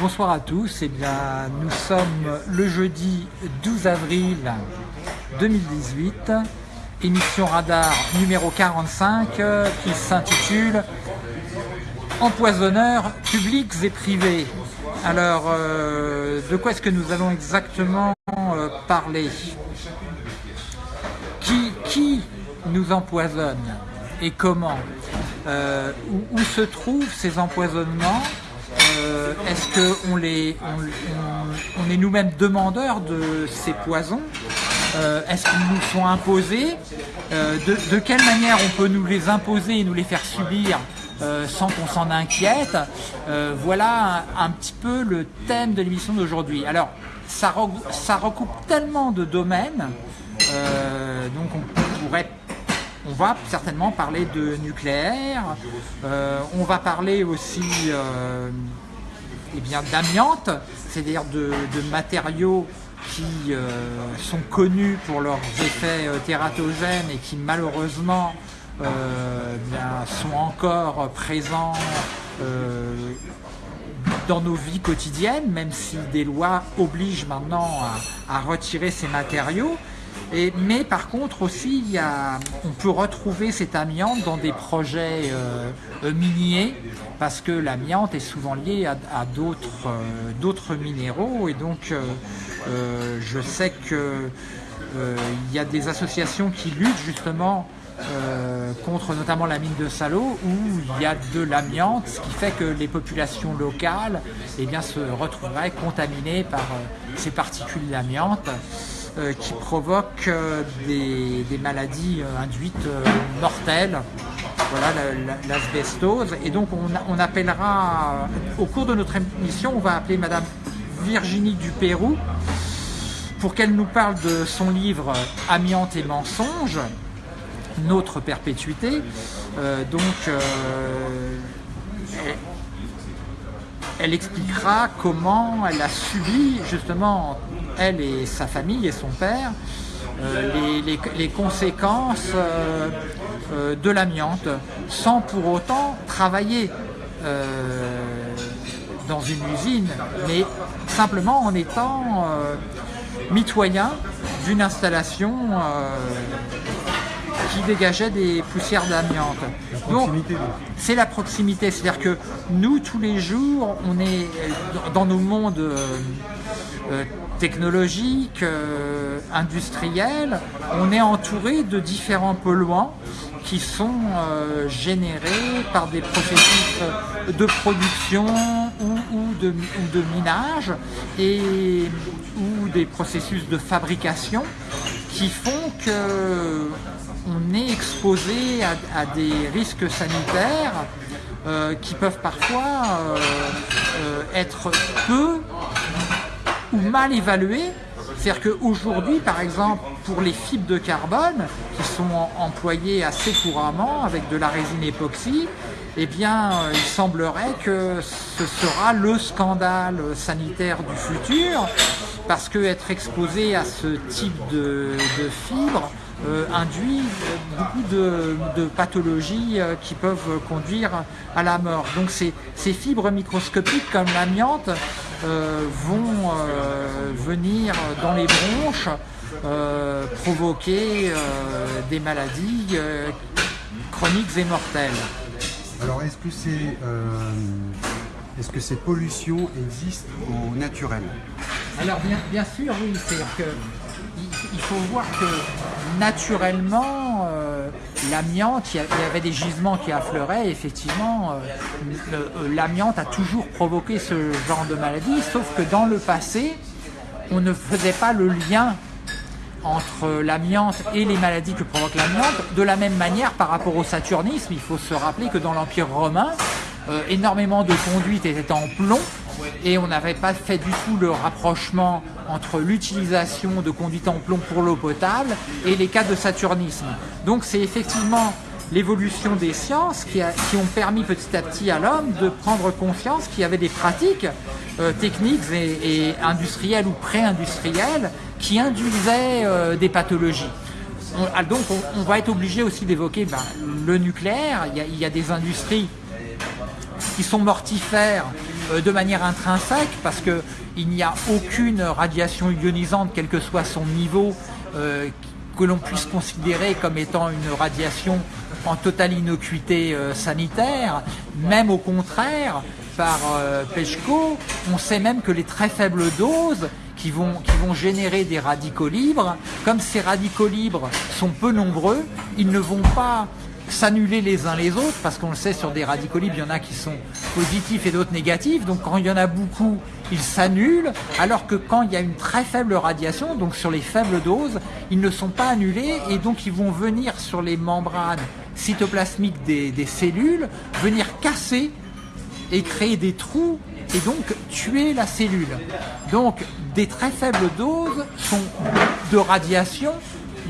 Bonsoir à tous, eh bien, nous sommes le jeudi 12 avril 2018, émission radar numéro 45 qui s'intitule Empoisonneurs publics et privés. Alors, euh, de quoi est-ce que nous allons exactement euh, parler? Qui, qui nous empoisonne et comment? Euh, où, se trouvent ces empoisonnements? Euh, Est-ce qu'on est nous-mêmes demandeurs de ces poisons euh, Est-ce qu'ils nous sont imposés de, de, quelle manière on peut nous les imposer et nous les faire subir sans qu'on s'en inquiète Voilà un, petit peu le thème de l'émission d'aujourd'hui. Alors, ça, recoupe tellement de domaines, donc on pourrait on va certainement parler de nucléaire, euh, on va parler aussi euh, eh d'amiante, c'est-à-dire de, matériaux qui euh, sont connus pour leurs effets tératogènes et qui malheureusement sont encore présents dans nos vies quotidiennes, même si des lois obligent maintenant à retirer ces matériaux mais par contre aussi, il y on peut retrouver cet amiante dans des projets euh, euh, miniers parce que l'amiante est souvent lié à, euh, d'autres minéraux et donc je sais qu'il y a des associations qui luttent justement contre notamment la mine de Salo où il y a de l'amiante, ce qui fait que les populations locales eh bien, se retrouveraient contaminées par ces particules d'amiante. Euh, qui provoque euh, des, maladies euh, induites mortelles, voilà l'asbestose. Et donc on, appellera, au cours de notre émission, on va appeler Madame Virginie Dupérou pour qu'elle nous parle de son livre Amiante et mensonges, notre perpétuité. donc elle expliquera comment elle a subi justement elle et sa famille et son père, euh, les, conséquences euh, euh, de l'amiante, sans pour autant travailler dans une usine, mais simplement en étant mitoyen d'une installation qui dégageait des poussières d'amiante. Donc c'est la proximité, c'est-à-dire que nous tous les jours, on est dans nos mondes technologique, euh, industriel, on est entouré de différents polluants qui sont euh, générés par des processus de production ou, de, de, minage et, ou des processus de fabrication qui font que on est exposé à, des risques sanitaires euh, qui peuvent parfois être peu ou mal évalué. C'est-à-dire qu'aujourd'hui, par exemple, pour les fibres de carbone qui sont employées assez couramment avec de la résine époxy, eh bien, euh, il semblerait que ce sera le scandale sanitaire du futur, parce que être exposé à ce type de fibres euh, induit beaucoup de, pathologies euh, qui peuvent conduire à la mort. Donc ces, ces fibres microscopiques comme l'amiante euh, vont venir dans les bronches provoquer des maladies chroniques et mortelles. Alors est-ce que, c'est, est-ce que ces pollutions existent au naturel? Alors bien, bien sûr oui, c'est-à-dire que il faut voir que naturellement, euh, l'amiante, il y avait des gisements qui affleuraient, effectivement, euh, euh, l'amiante a toujours provoqué ce genre de maladie, sauf que dans le passé, on ne faisait pas le lien entre l'amiante et les maladies que provoque l'amiante. De la même manière, par rapport au saturnisme, il faut se rappeler que dans l'Empire romain, énormément de conduites étaient en plomb, et on n'avait pas fait du tout le rapprochement entre l'utilisation de conduite en plomb pour l'eau potable et les cas de saturnisme. Donc c'est effectivement l'évolution des sciences qui, ont permis petit à petit à l'homme de prendre conscience qu'il y avait des pratiques euh, techniques et, industrielles ou pré-industrielles qui induisaient euh, des pathologies. Ah, donc on, va être obligé aussi d'évoquer ben, le nucléaire, il y, a, des industries qui sont mortifères de manière intrinsèque parce qu'il n'y a aucune radiation ionisante, quel que soit son niveau, euh, que l'on puisse considérer comme étant une radiation en totale innocuité euh, sanitaire. Même au contraire, par Pechko, on sait même que les très faibles doses qui vont générer des radicaux libres, comme ces radicaux libres sont peu nombreux, ils ne vont pas s'annuler les uns les autres, parce qu'on le sait, sur des radicaux il y en a qui sont positifs et d'autres négatifs, donc quand il y en a beaucoup, ils s'annulent, alors que quand il y a une très faible radiation, donc sur les faibles doses, ils ne sont pas annulés, et donc ils vont venir sur les membranes cytoplasmiques des, des cellules, venir casser et créer des trous et donc tuer la cellule. Donc des très faibles doses sont de radiation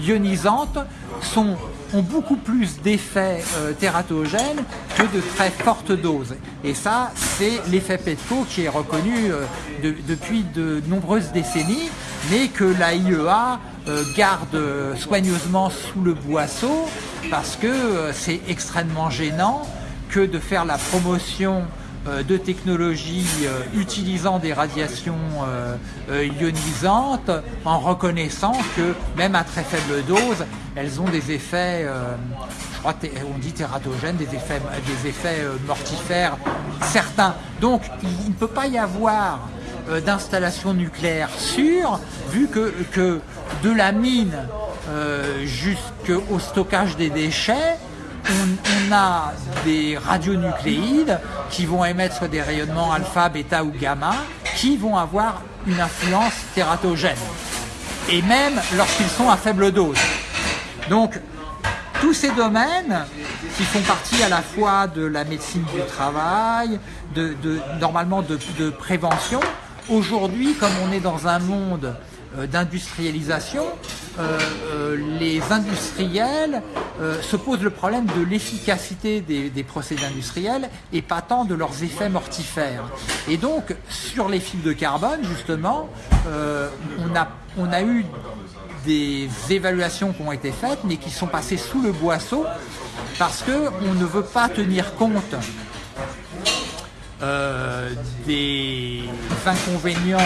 ionisante sont ont beaucoup plus d'effets euh, tératogènes que de très fortes doses. Et ça, c'est l'effet PETCO qui est reconnu euh, depuis de nombreuses décennies, mais que la IEA euh, garde soigneusement sous le boisseau parce que c'est extrêmement gênant que de faire la promotion de technologies utilisant des radiations ionisantes en reconnaissant que même à très faible dose, elles ont des effets, euh, je crois on dit tératogènes, des effets, euh, mortifères certains. Donc il ne peut pas y avoir euh, d'installation nucléaire sûre, vu que de la mine jusqu'au stockage des déchets, on, a des radionucléides qui vont émettre des rayonnements alpha, bêta ou gamma, qui vont avoir une influence tératogène, et même lorsqu'ils sont à faible dose. Donc, tous ces domaines qui font partie à la fois de la médecine du travail, de, normalement de, prévention, aujourd'hui, comme on est dans un monde d'industrialisation, euh, euh, les industriels se posent le problème de l'efficacité des, procédés industriels et pas tant de leurs effets mortifères. Et donc, sur les fils de carbone, justement, on, a, on a eu des évaluations qui ont été faites, mais qui sont passées sous le boisseau parce qu'on ne veut pas tenir compte euh, des inconvénients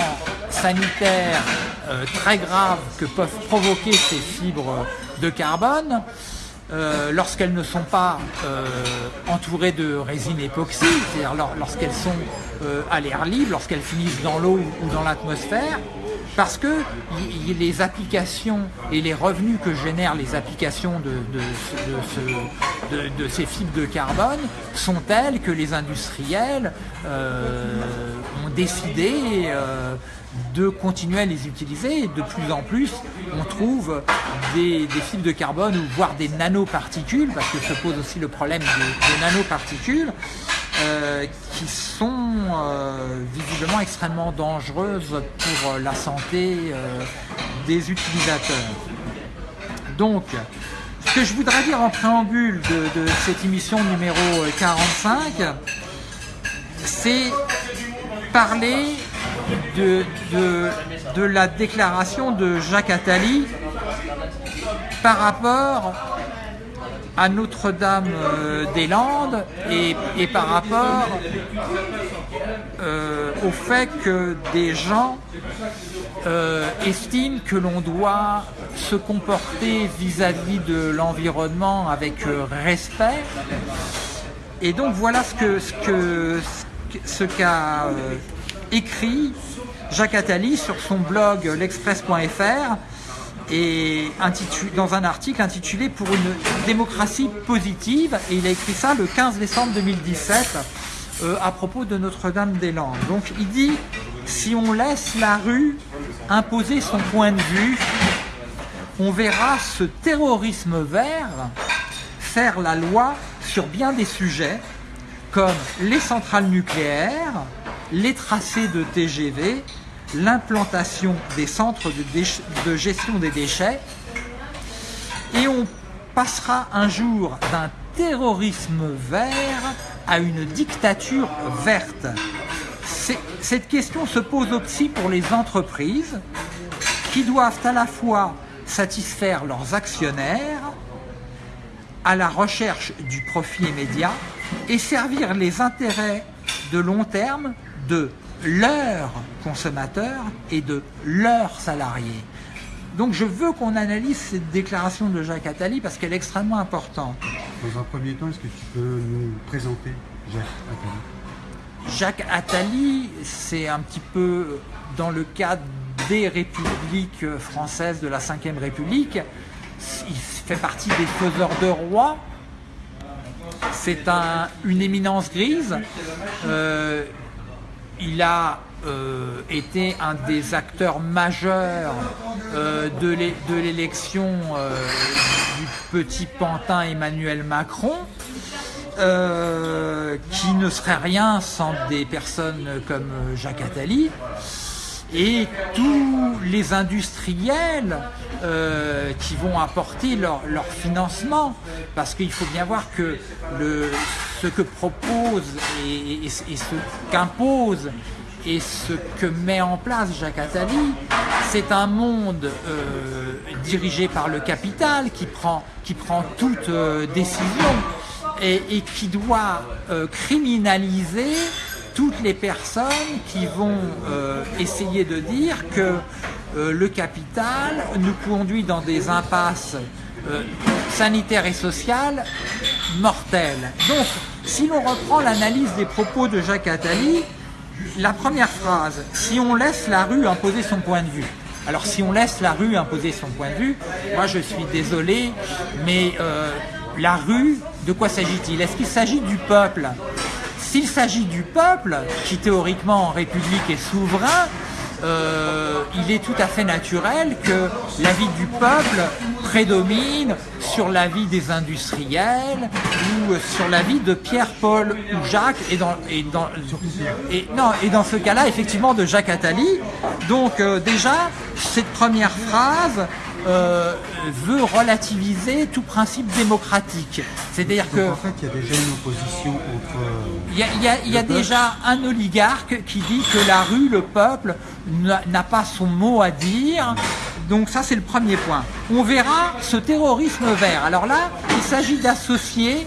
sanitaires euh, très graves que peuvent provoquer ces fibres de carbone euh, lorsqu'elles ne sont pas entourées de résine époxy, c'est-à-dire lorsqu'elles sont à l'air libre, lorsqu'elles finissent dans l'eau ou dans l'atmosphère, parce que les applications et les revenus que génèrent les applications de, de, ces fibres de carbone sont telles que les industriels euh, ont décidé euh, de continuer à les utiliser. De plus en plus, on trouve des, fibres de carbone, voire des nanoparticules, parce que se pose aussi le problème des, nanoparticules, euh, qui sont euh, visiblement extrêmement dangereuses pour la santé euh, des utilisateurs. Donc, ce que je voudrais dire en préambule de, de cette émission numéro 45, c'est parler de, de, la déclaration de Jacques Attali par rapport à Notre-Dame-des-Landes et, par rapport euh, au fait que des gens euh, estiment que l'on doit se comporter vis-à-vis de l'environnement avec euh, respect. Et donc voilà ce ce que ce qu'a écrit Jacques Attali sur son blog l'express.fr et dans un article intitulé Pour une démocratie positive et il a écrit ça le 15 décembre 2017 euh, à propos de Notre-Dame-des-Landes. Donc il dit si on laisse la rue imposer son point de vue, on verra ce terrorisme vert faire la loi sur bien des sujets comme les centrales nucléaires, les tracés de TGV, l'implantation des centres de, gestion des déchets et on passera un jour d'un terrorisme vert à une dictature verte. Cette question se pose aussi pour les entreprises qui doivent à la fois satisfaire leurs actionnaires à la recherche du profit immédiat et servir les intérêts de long terme de leurs consommateurs et de leurs salariés. Donc je veux qu'on analyse cette déclaration de Jacques Attali parce qu'elle est extrêmement importante. Dans un premier temps, est-ce que tu peux nous présenter Jacques Attali? Jacques Attali, c'est un petit peu dans le cadre des républiques françaises de la Ve République. Il fait partie des faiseurs de rois. C'est un, une éminence grise. Euh, il a euh, été un des acteurs majeurs euh, de l'élection euh, du petit pantin Emmanuel Macron, qui ne serait rien sans des personnes comme Jacques Attali. Et tous les industriels qui vont apporter leur, financement. Parce qu'il faut bien voir que ce que propose et ce qu'impose et ce que met en place Jacques Attali, c'est un monde euh, dirigé par le capital qui prend, qui prend toute euh, décision et, qui doit euh, criminaliser toutes les personnes qui vont essayer de dire que le capital nous conduit dans des impasses sanitaires et sociales mortelles. Donc, si l'on reprend l'analyse des propos de Jacques Attali, la première phrase, si on laisse la rue imposer son point de vue. Alors si on laisse la rue imposer son point de vue, moi je suis désolé, mais euh, la rue, de quoi s'agit-il? Est-ce qu'il s'agit du peuple? S'il s'agit du peuple, qui théoriquement en République est souverain, euh, il est tout à fait naturel que la vie du peuple prédomine sur la vie des industriels ou sur la vie de Pierre, Paul ou Jacques et dans ce cas-là effectivement de Jacques Attali. Donc euh, déjà, cette première phrase euh, veut relativiser tout principe démocratique. C'est-à-dire que... En fait, il y a déjà une opposition entre... Il y a, il y a, il y a déjà un oligarque qui dit que la rue, le peuple, n'a pas son mot à dire. Donc ça, c'est le premier point. On verra ce terrorisme vert. Alors là, il s'agit d'associer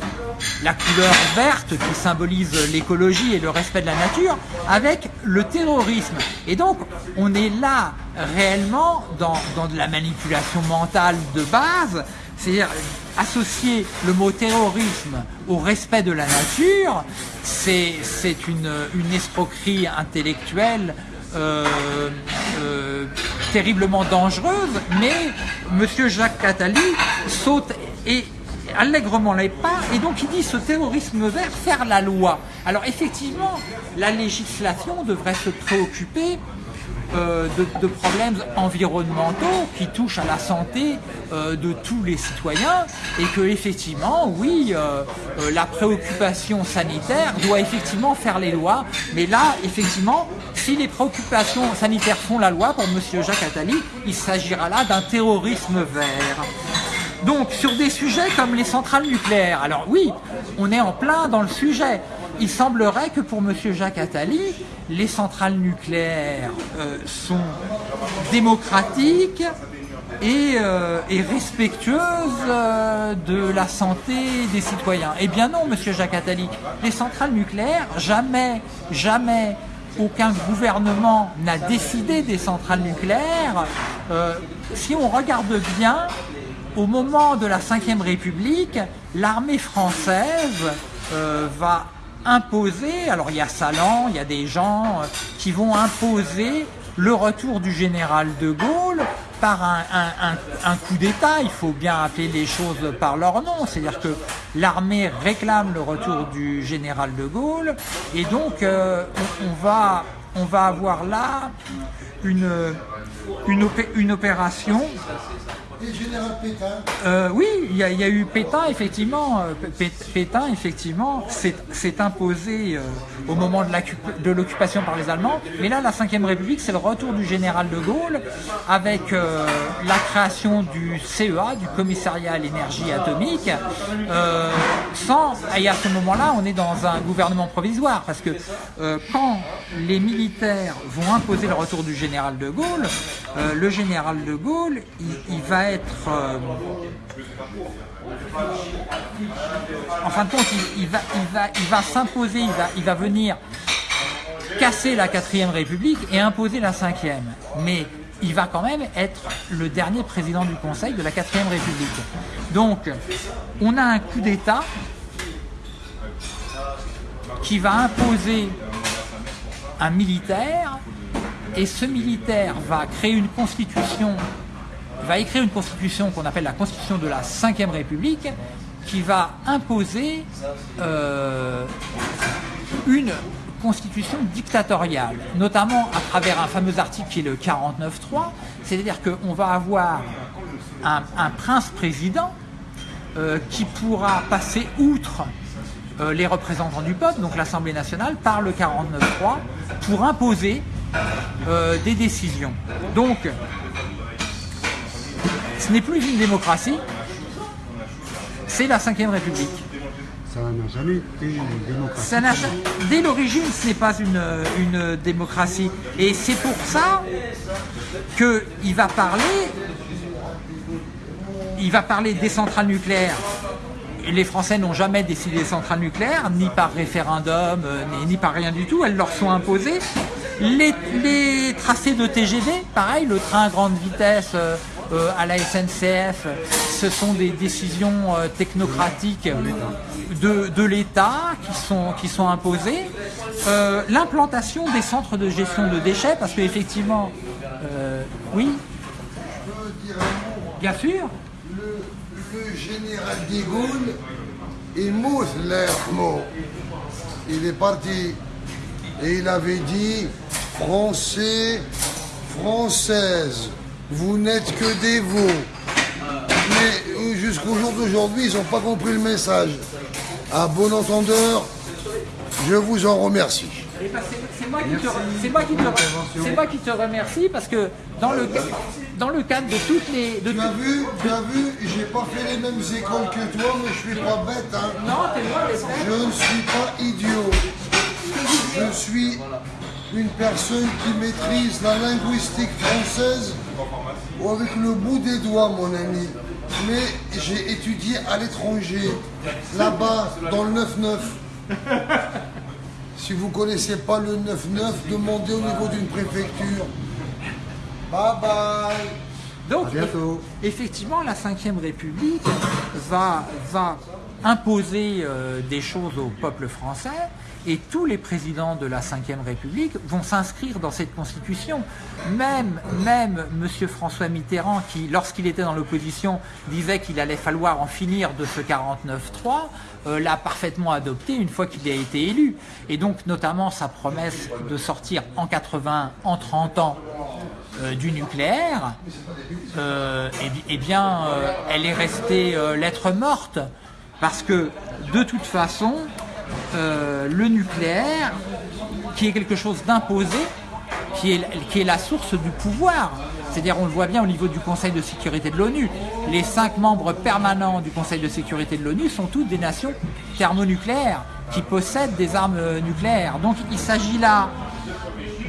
la couleur verte qui symbolise l'écologie et le respect de la nature avec le terrorisme. Et donc, on est là réellement dans, dans de la manipulation mentale de base, c'est-à-dire associer le mot terrorisme au respect de la nature, c'est une, une escroquerie intellectuelle euh, euh, terriblement dangereuse, mais M. Jacques Attali saute et allègrement les pas, et donc il dit ce terrorisme vert faire la loi. Alors effectivement, la législation devrait se préoccuper euh, de, problèmes environnementaux qui touchent à la santé euh, de tous les citoyens et que effectivement, oui, euh, la préoccupation sanitaire doit effectivement faire les lois. Mais là, effectivement, si les préoccupations sanitaires font la loi, pour M. Jacques Attali, il s'agira là d'un terrorisme vert. Donc, sur des sujets comme les centrales nucléaires, alors oui, on est en plein dans le sujet. Il semblerait que pour M. Jacques Attali, les centrales nucléaires euh, sont démocratiques et, euh, respectueuses euh, de la santé des citoyens. Eh bien non, M. Jacques Attali, les centrales nucléaires, jamais, jamais aucun gouvernement n'a décidé des centrales nucléaires. si on regarde bien, au moment de la Ve République, l'armée française va imposer, alors il y a Salan, il y a des gens euh, qui vont imposer le retour du général de Gaulle par un, coup d'État, il faut bien appeler les choses par leur nom, c'est-à-dire que l'armée réclame le retour du général de Gaulle, et donc euh, on, va, avoir là une opération euh, oui, il y, a eu Pétain, effectivement. Euh, Pétain, effectivement, s'est imposé euh, au moment de l'occupation par les Allemands. Mais là, la Ve République, c'est le retour du général de Gaulle avec la création du CEA, du Commissariat à l'énergie atomique. sans, et à ce moment-là, on est dans un gouvernement provisoire parce que quand les militaires vont imposer le retour du général de Gaulle, le général de Gaulle, il va Euh, en fin de compte, il, va, s'imposer, il va, il va venir casser la quatrième République et imposer la cinquième. Mais il va quand même être le dernier président du Conseil de la quatrième République. Donc, on a un coup d'État qui va imposer un militaire et ce militaire va créer une constitution, va écrire une constitution qu'on appelle la constitution de la Ve République, qui va imposer euh, une constitution dictatoriale, notamment à travers un fameux article qui est le 49.3, c'est-à-dire qu'on va avoir un, prince-président euh, qui pourra passer outre euh, les représentants du peuple, donc l'Assemblée nationale, par le 49.3 pour imposer des décisions. Donc, ce n'est plus une démocratie, c'est la Ve République. Ça n'a jamais été une démocratie. dès l'origine, ce n'est pas une, une, démocratie. Et c'est pour ça qu'il va parler, il va parler des centrales nucléaires les Français n'ont jamais décidé des centrales nucléaires, ni par référendum, euh, ni, par rien du tout. Elles leur sont imposées. Les, tracés de TGV, pareil, le train à grande vitesse euh, euh, à la SNCF, ce sont des décisions technocratiques de, l'État qui sont, imposées. L'implantation des centres de gestion de déchets, parce qu'effectivement, oui, bien sûr, le général de Gaulle l'air mot. Il est parti et il avait dit Français, Françaises, vous n'êtes que des veaux. Mais jusqu'au jour d'aujourd'hui, ils n'ont pas compris le message. À bon entendeur, je vous en remercie. C'est moi, qui te remercie parce que dans le, dans le cadre de toutes les... tu as vu, tu as vu, j'ai pas fait les mêmes écoles que toi, mais je suis pas bête. Hein. Non, t'es bête. Je ne suis pas idiot. Je suis une personne qui maîtrise la linguistique française ou avec le bout des doigts, mon ami. Mais j'ai étudié à l'étranger, là-bas, dans le 9-9. Si vous ne connaissez pas le 9-9, demandez au niveau d'une préfecture. Bye bye Donc, effectivement, la Ve République va, va imposer euh, des choses au peuple français et tous les présidents de la Ve République vont s'inscrire dans cette constitution. Même, même M. François Mitterrand, qui, lorsqu'il était dans l'opposition, disait qu'il allait falloir en finir de ce 49-3, euh, l'a parfaitement adopté une fois qu'il a été élu. Et donc, notamment, sa promesse de sortir en 80, en 30 ans, euh, du nucléaire, eh, eh, bien, elle est restée lettre morte, parce que, de toute façon, euh, le nucléaire, qui est quelque chose d'imposé, qui est, qui est la source du pouvoir. C'est-à-dire, on le voit bien au niveau du Conseil de sécurité de l'ONU. Les cinq membres permanents du Conseil de sécurité de l'ONU sont toutes des nations thermonucléaires qui possèdent des armes nucléaires. Donc, il s'agit là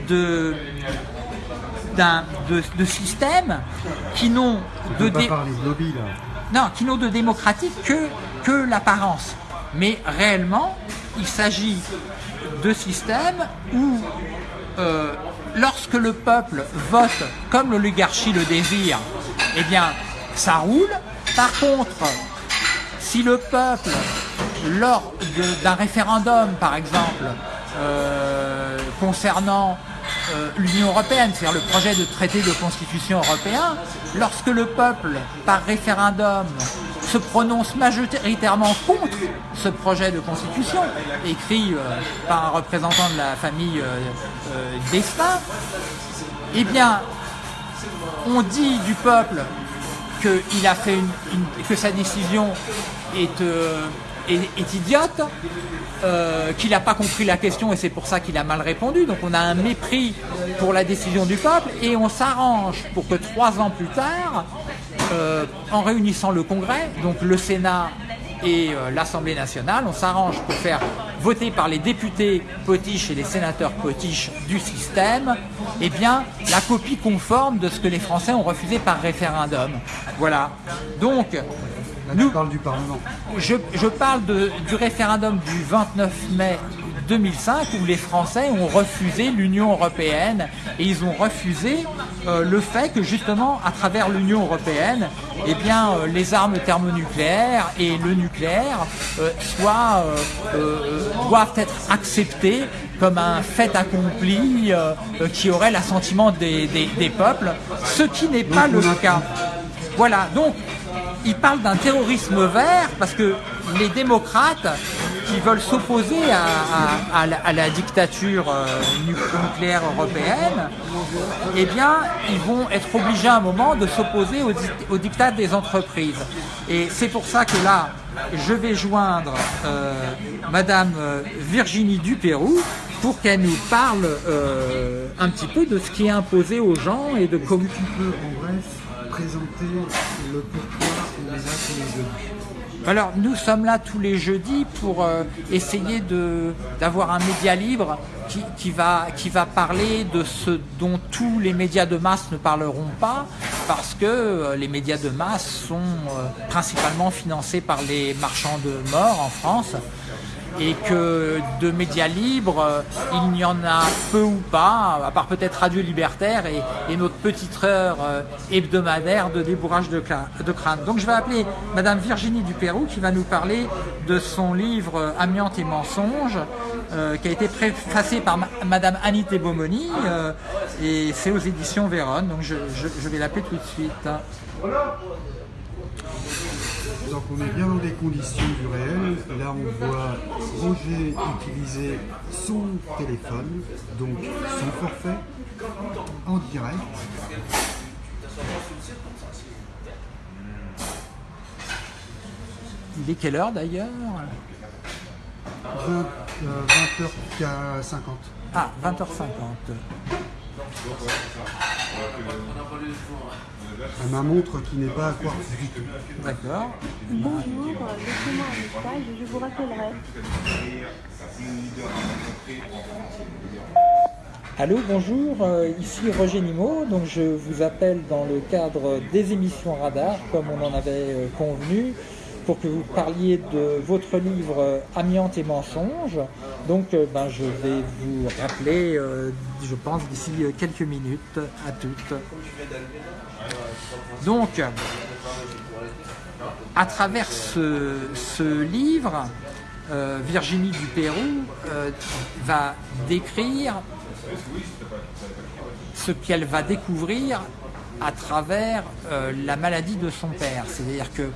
de, de, de, systèmes qui n'ont de, non, qui n'ont de démocratique que, que l'apparence. Mais réellement, il s'agit de systèmes où, euh, lorsque le peuple vote comme l'oligarchie le désire, eh bien, ça roule. Par contre, si le peuple, lors d'un référendum, par exemple, euh, concernant euh, l'Union européenne, c'est-à-dire le projet de traité de constitution européen, lorsque le peuple, par référendum, se prononce majoritairement contre ce projet de constitution, écrit euh, par un représentant de la famille euh, euh eh bien, on dit du peuple qu'il a fait que sa décision est, euh, est, idiote, qu'il n'a pas compris la question et c'est pour ça qu'il a mal répondu. Donc on a un mépris pour la décision du peuple et on s'arrange pour que trois ans plus tard, euh, en réunissant le Congrès, donc le Sénat et euh, l'Assemblée nationale, on s'arrange pour faire voter par les députés potiches et les sénateurs potiches du système, eh bien, la copie conforme de ce que les Français ont refusé par référendum. Voilà. Donc, nous, parle du Parlement. Je, parle du référendum du 29 mai 2005 où les Français ont refusé l'Union européenne et ils ont refusé euh, le fait que justement à travers l'Union européenne, eh bien euh, les armes thermonucléaires et le nucléaire euh, soient, doivent être acceptés comme un fait accompli qui aurait l'assentiment des, des peuples, ce qui n'est pas le cas. Voilà, donc il parle d'un terrorisme vert parce que les démocrates qui veulent s'opposer à, la, dictature euh, nucléaire européenne, eh bien, ils vont être obligés à un moment de s'opposer au, au dictat des entreprises. Et c'est pour ça que là, je vais joindre euh, Madame euh, Virginie Dupérou pour qu'elle nous parle un petit peu de ce qui est imposé aux gens et de comment... Tu peux, en bref, présenter le pourquoi on les jeudis alors nous sommes là tous les jeudis pour euh, essayer d'avoir un média libre qui, va, parler de ce dont tous les médias de masse ne parleront pas parce que euh, les médias de masse sont euh, principalement financés par les marchands de mort en France et que de médias libres, euh, il n'y en a peu ou pas, à part peut-être Radio Libertaire et, notre petite heure euh, hebdomadaire de débourrage de, crâne. Donc je vais appeler Madame Virginie Dupérou qui va nous parler de son livre euh, Amiante et mensonges, qui a été préfacé par Madame Annie Beaumoni, et c'est aux éditions Véronne, donc je vais l'appeler tout de suite. Donc on est bien dans des conditions du réel. Là on voit Roger utiliser son téléphone, donc son forfait, en direct. Il est quelle heure d'ailleurs? 20h50. Euh, ah, 20h50. Ma montre qui n'est pas à quoi D'accord. Bonjour, laissez-moi un message et je vous rappellerai. Allô, bonjour, euh, ici Roger Nimo, donc je vous appelle dans le cadre des émissions Radar, comme on en avait euh, convenu pour que vous parliez de votre livre euh, Amiante et mensonges. Donc euh, ben, je vais vous rappeler, euh, je pense, d'ici quelques minutes à toutes. Donc, à travers ce, livre, Virginie Dupérou va décrire ce qu'elle va découvrir à travers la maladie de son père. C'est-à-dire que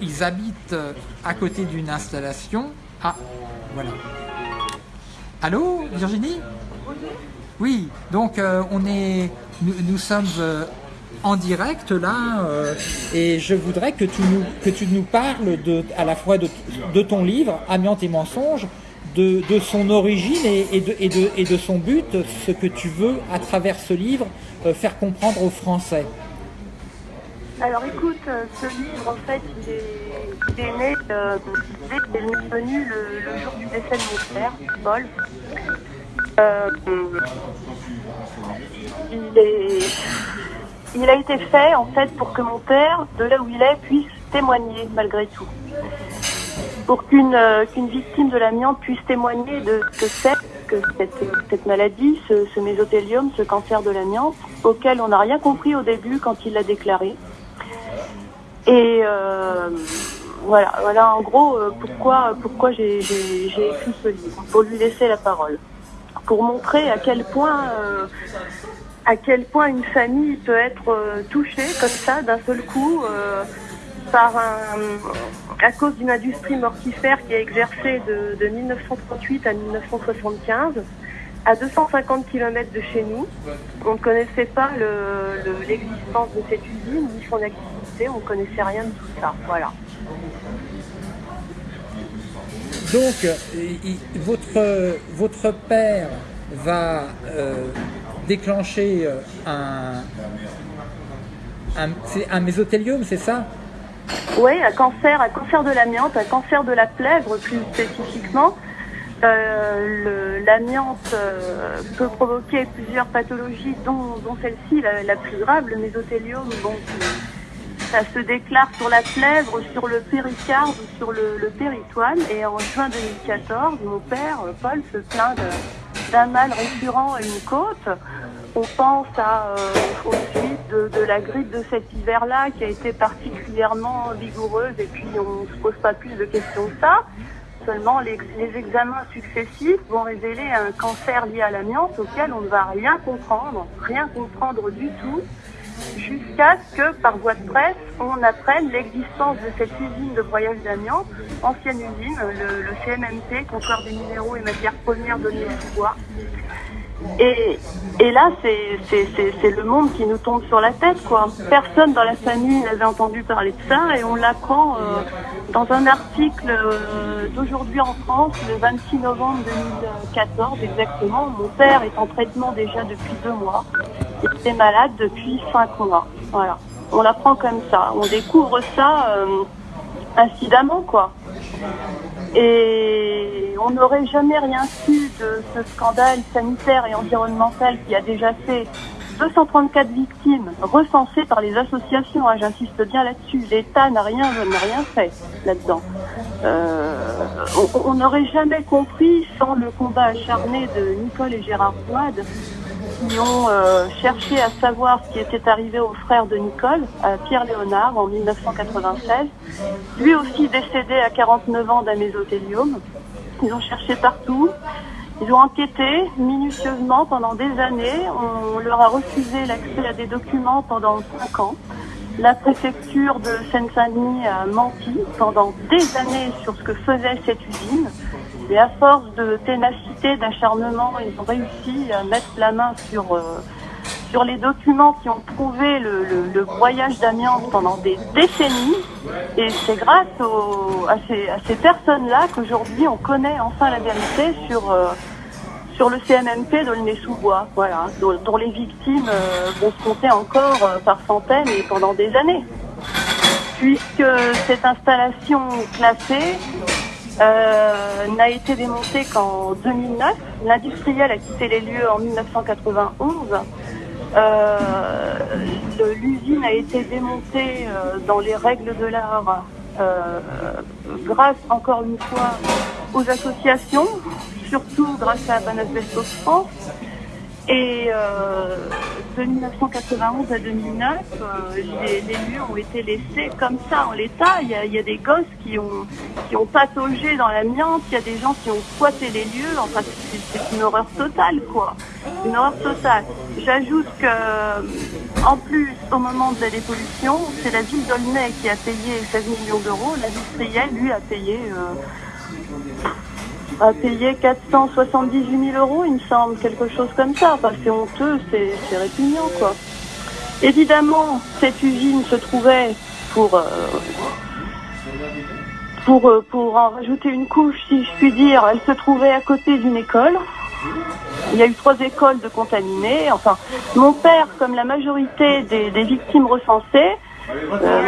ils, habitent euh, à côté d'une installation. Ah, voilà. Allô, Virginie? Oui, donc euh, on est, nous, sommes euh, en direct là et je voudrais que tu nous, que tu nous parles de, à la fois de, ton livre, Amiante et mensonges, de, son origine et, de, et, de, et de son but, ce que tu veux à travers ce livre faire comprendre aux Français. Alors écoute, euh, ce livre en fait il est, né euh, qu'il est venu le, jour du décès de mon père, Paul. Euh, il, a été fait en fait pour que mon père, de là où il est, puisse témoigner malgré tout. Pour qu'une victime de l'amiante puisse témoigner de ce que c'est que cette, maladie, ce, mésothélium, ce cancer de l'amiante, auquel on n'a rien compris au début quand il l'a déclaré. Et euh, voilà, voilà en gros euh, pourquoi, j'ai écrit ce livre, pour lui laisser la parole, pour montrer à quel point, euh, à quel point une famille peut être touchée comme ça d'un seul coup un, à cause d'une industrie mortifère qui a exercé de, de 1938 à 1975 à 250 km de chez nous. On ne connaissait pas l'existence de cette usine ni son activité, on ne connaissait rien de tout ça. Voilà. Donc, votre, votre père va euh, déclencher euh, un, un, un mésothélium, c'est ça? Oui, un cancer, un cancer de l'amiante, un cancer de la plèvre plus spécifiquement. Euh, l'amiante euh, peut provoquer plusieurs pathologies, dont, celle-ci, la, plus grave, le mésothélium, bon, ça se déclare sur la plèvre, sur le péricarde sur le, le péritoine. Et en juin 2014, mon père, Paul, se plaint de- d'un mal récurrent à une côte. On pense euh, aux suites de, la grippe de cet hiver-là qui a été particulièrement vigoureuse et puis on ne se pose pas plus de questions que ça. Seulement, les examens successifs vont révéler un cancer lié à l'amiante auquel on ne va rien comprendre, rien comprendre du tout, jusqu'à ce que, par voie de presse, on apprenne l'existence de cette usine de broyage d'amiante, ancienne usine, le, CMMT, comptoir des minéraux et matières premières de sous bois. Et, et là, c'est le monde qui nous tombe sur la tête, quoi. Personne dans la famille n'avait entendu parler de ça et on l'apprend euh, dans un article euh, d'aujourd'hui en France, le 26 novembre 2014 exactement. Mon père est en traitement déjà depuis deux mois. Il était malade depuis cinq mois. Voilà. On l'apprend comme ça. On découvre ça euh, incidemment, quoi. Et on n'aurait jamais rien su de ce scandale sanitaire et environnemental qui a déjà fait 234 victimes recensées par les associations. hein, J'insiste bien là-dessus. L'État n'a rien, n'a rien fait là-dedans. Euh, on- n'aurait jamais compris sans le combat acharné de Nicole et Gérard Boide qui ont euh, cherché à savoir ce qui était arrivé au frère de Nicole, à Pierre Léonard, en 1996. Lui aussi décédé à 49 ans d'un mésothéliome. Ils ont cherché partout. Ils ont enquêté minutieusement pendant des années. On leur a refusé l'accès à des documents pendant cinq ans. La préfecture de Seine-Saint-Denis a menti pendant des années sur ce que faisait cette usine. Et à force de ténacité, d'acharnement, ils ont réussi à mettre la main sur, euh, sur les documents qui ont prouvé le, le, le broyage d'amiante pendant des décennies. Et c'est grâce au- à ces, à ces personnes-là qu'aujourd'hui on connaît enfin la vérité sur, euh, sur le CMMP d'Aulnay-sous-Bois, voilà, dont, dont les victimes euh, vont se compter encore euh, par centaines et pendant des années. Puisque cette installation classée euh, n'a été démontée qu'en 2009, l'industriel a quitté les lieux en 1991. Euh, le- L'usine a été démontée dans les règles de l'art grâce encore une fois aux associations, surtout grâce à Banasbestos France. Et euh, de 1991 à 2009, euh, les, les lieux ont été laissés comme ça en l'état. Il y a, des gosses qui ont, pataugé dans l'amiante, il y a des gens qui ont squatté les lieux. Enfin, c'est une horreur totale, quoi. Une horreur totale. J'ajoute que, en plus, au moment de la dépollution, c'est la ville d'Aulnay qui a payé 16 millions d'euros. L'industriel, lui, a payé... euh, a payé 478 000 euros, il me semble, quelque chose comme ça. Enfin, c'est honteux, c'est répugnant, quoi. Évidemment, cette usine se trouvait pour euh, pour euh, pour en rajouter une couche, si je puis dire, elle se trouvait à côté d'une école. Il y a eu trois écoles de contaminés. Enfin, mon père, comme la majorité des victimes recensées,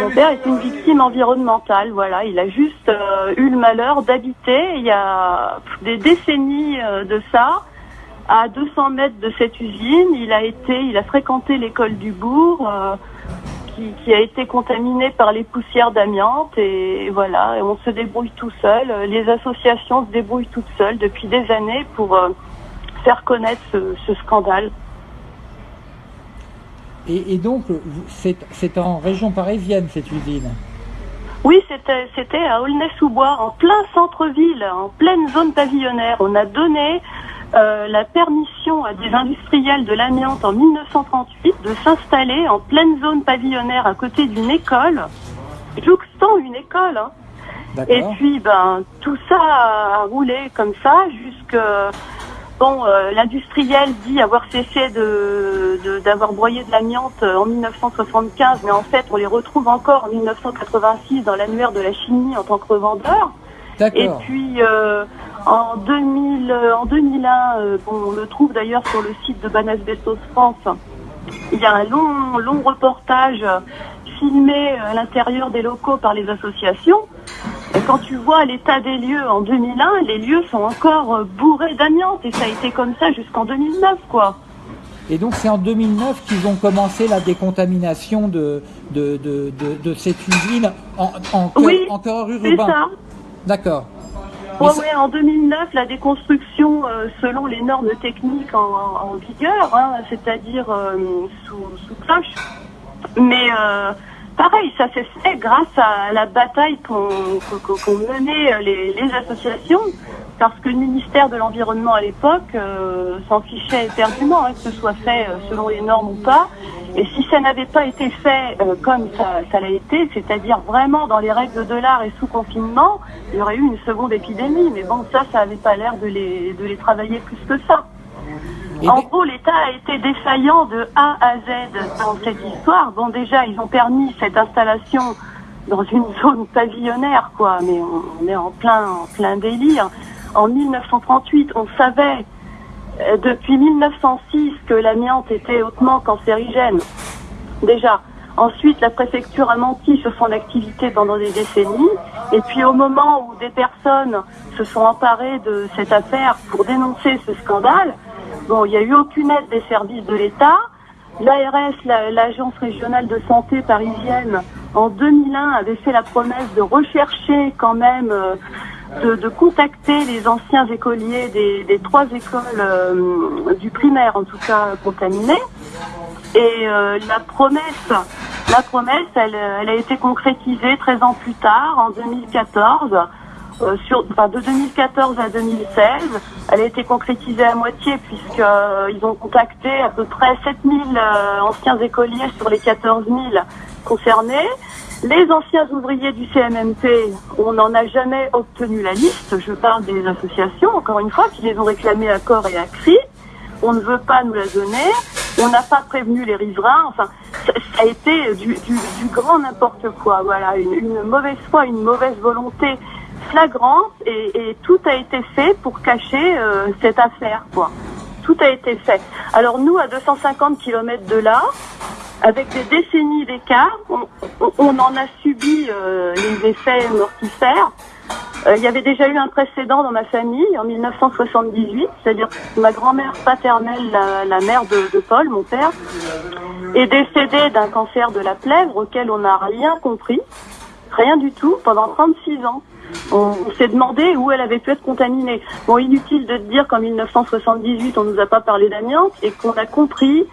mon père est une victime environnementale. Voilà, il a juste euh, eu le malheur d'habiter il y a des décennies euh, de ça, à 200 mètres de cette usine. Il a été, il a fréquenté l'école du bourg. euh, qui, a été contaminée par les poussières d'amiante et voilà, et on se débrouille tout seul. Les associations se débrouillent toutes seules depuis des années pour faire connaître ce scandale. Et, et donc, c'est en région parisienne cette usine. Oui, c'était c'était à Aulnay-sous-Bois, en plein centre-ville, en pleine zone pavillonnaire. On a donné euh, la permission à des industriels de l'amiante en 1938 de s'installer en pleine zone pavillonnaire à côté d'une école, jouxtant une école. hein. Et puis, ben, tout ça a roulé comme ça jusque. Bon, euh, l'industriel dit avoir cessé de de- d'avoir broyé de l'amiante euh, en 1975, mais en fait, on les retrouve encore en 1986 dans l'annuaire de la chimie en tant que revendeur. Et puis, euh, en, 2000, euh, en 2001, euh, bon, on le trouve d'ailleurs sur le site de Banasbestos France, il y a un long, long reportage filmé euh, à l'intérieur des locaux par les associations. Et quand tu vois l'état des lieux en 2001, les lieux sont encore euh, bourrés d'amiante et ça a été comme ça jusqu'en 2009, quoi. Et donc c'est en 2009 qu'ils ont commencé la décontamination de, de, de, de, de cette usine en, en, cœur- Oui, en cœur C'est urbain. ça. D'accord. Mais Ouais, ça- ouais, en 2009, la déconstruction euh, selon les normes techniques en, en- en vigueur, hein, c'est-à-dire euh, sous, sous cloche. Mais euh, pareil, ça s'est fait grâce à la bataille qu'ont qu'ont menée euh, les, associations, parce que le ministère de l'Environnement à l'époque euh, s'en fichait éperdument, hein, que ce soit fait selon les normes ou pas. Et si ça n'avait pas été fait comme ça, ça l'a été, c'est-à-dire vraiment dans les règles de l'art et sous confinement, il y aurait eu une seconde épidémie. Mais bon, ça, ça n'avait pas l'air de les, de les travailler plus que ça. Et En gros, l'État a été défaillant de A à Z dans cette histoire. Bon, déjà, ils ont permis cette installation dans une zone pavillonnaire, quoi, mais on, on est en plein, en plein délire. En 1938, on savait euh, depuis 1906 que l'amiante était hautement cancérigène. Déjà. Ensuite, la préfecture a menti sur son activité pendant des décennies. Et puis, au moment où des personnes se sont emparées de cette affaire pour dénoncer ce scandale, bon, il n'y a eu aucune aide des services de l'État. L'ARS, la- l'agence régionale de santé parisienne, en 2001 avait fait la promesse de rechercher quand même, euh, de, contacter les anciens écoliers des, trois écoles euh, du primaire, en tout cas contaminées. Et euh, la promesse, la promesse, elle a été concrétisée 13 ans plus tard, en 2014. Euh, sur, enfin, de 2014 à 2016, elle a été concrétisée à moitié puisqu'ils ont contacté à peu près 7000 euh, anciens écoliers sur les 14 000 concernés. Les anciens ouvriers du CMMP, on n'en a jamais obtenu la liste. Je parle des associations, encore une fois, qui les ont réclamées à corps et à cri. On ne veut pas nous la donner. On n'a pas prévenu les riverains. Enfin, ça, a été du, grand n'importe quoi. Voilà, une mauvaise foi, une mauvaise volonté et, tout a été fait pour cacher euh, cette affaire, quoi. Tout a été fait. Alors nous, à 250 km de là, avec des décennies d'écart, on, en a subi euh, les effets mortifères. Euh, il y avait déjà eu un précédent dans ma famille en 1978, c'est-à-dire ma grand-mère paternelle, la, mère de Paul, mon père, est décédée d'un cancer de la plèvre auquel on n'a rien compris, rien du tout, pendant 36 ans. On, s'est demandé où elle avait pu être contaminée. Bon, inutile de dire qu'en 1978, on nous a pas parlé d'amiante et qu'on a compris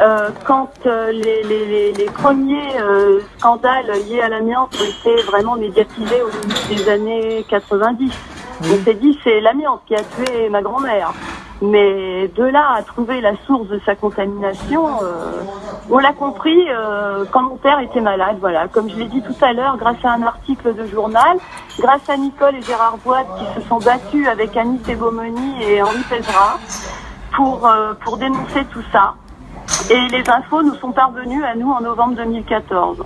euh, quand euh, les, premiers euh, scandales liés à l'amiante étaient vraiment médiatisés au début des années 90. On s'est dit c'est l'amiante qui a tué ma grand-mère. Mais de là à trouver la source de sa contamination, euh, on l'a compris euh, quand mon père était malade. Voilà, comme je l'ai dit tout à l'heure, grâce à un article de journal, grâce à Nicole et Gérard Boite qui se sont battus avec Annie Tebomoni et Henri Pézra pour euh, pour dénoncer tout ça. Et les infos nous sont parvenues à nous en novembre 2014.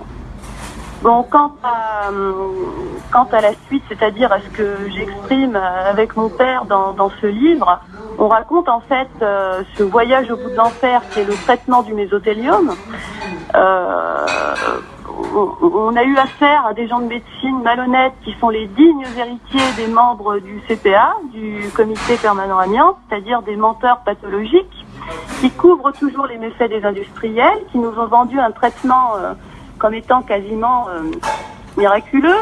Bon, quant à, euh, quant à la suite, c'est-à-dire à ce que j'exprime euh, avec mon père dans, dans ce livre, on raconte en fait euh, ce voyage au bout de l'enfer qui est le traitement du mésothélium. Euh, on, a eu affaire à des gens de médecine malhonnêtes qui sont les dignes héritiers des membres du CPA, du comité permanent amiante, c'est-à-dire des menteurs pathologiques qui couvrent toujours les méfaits des industriels, qui nous ont vendu un traitement euh, comme étant quasiment euh, miraculeux.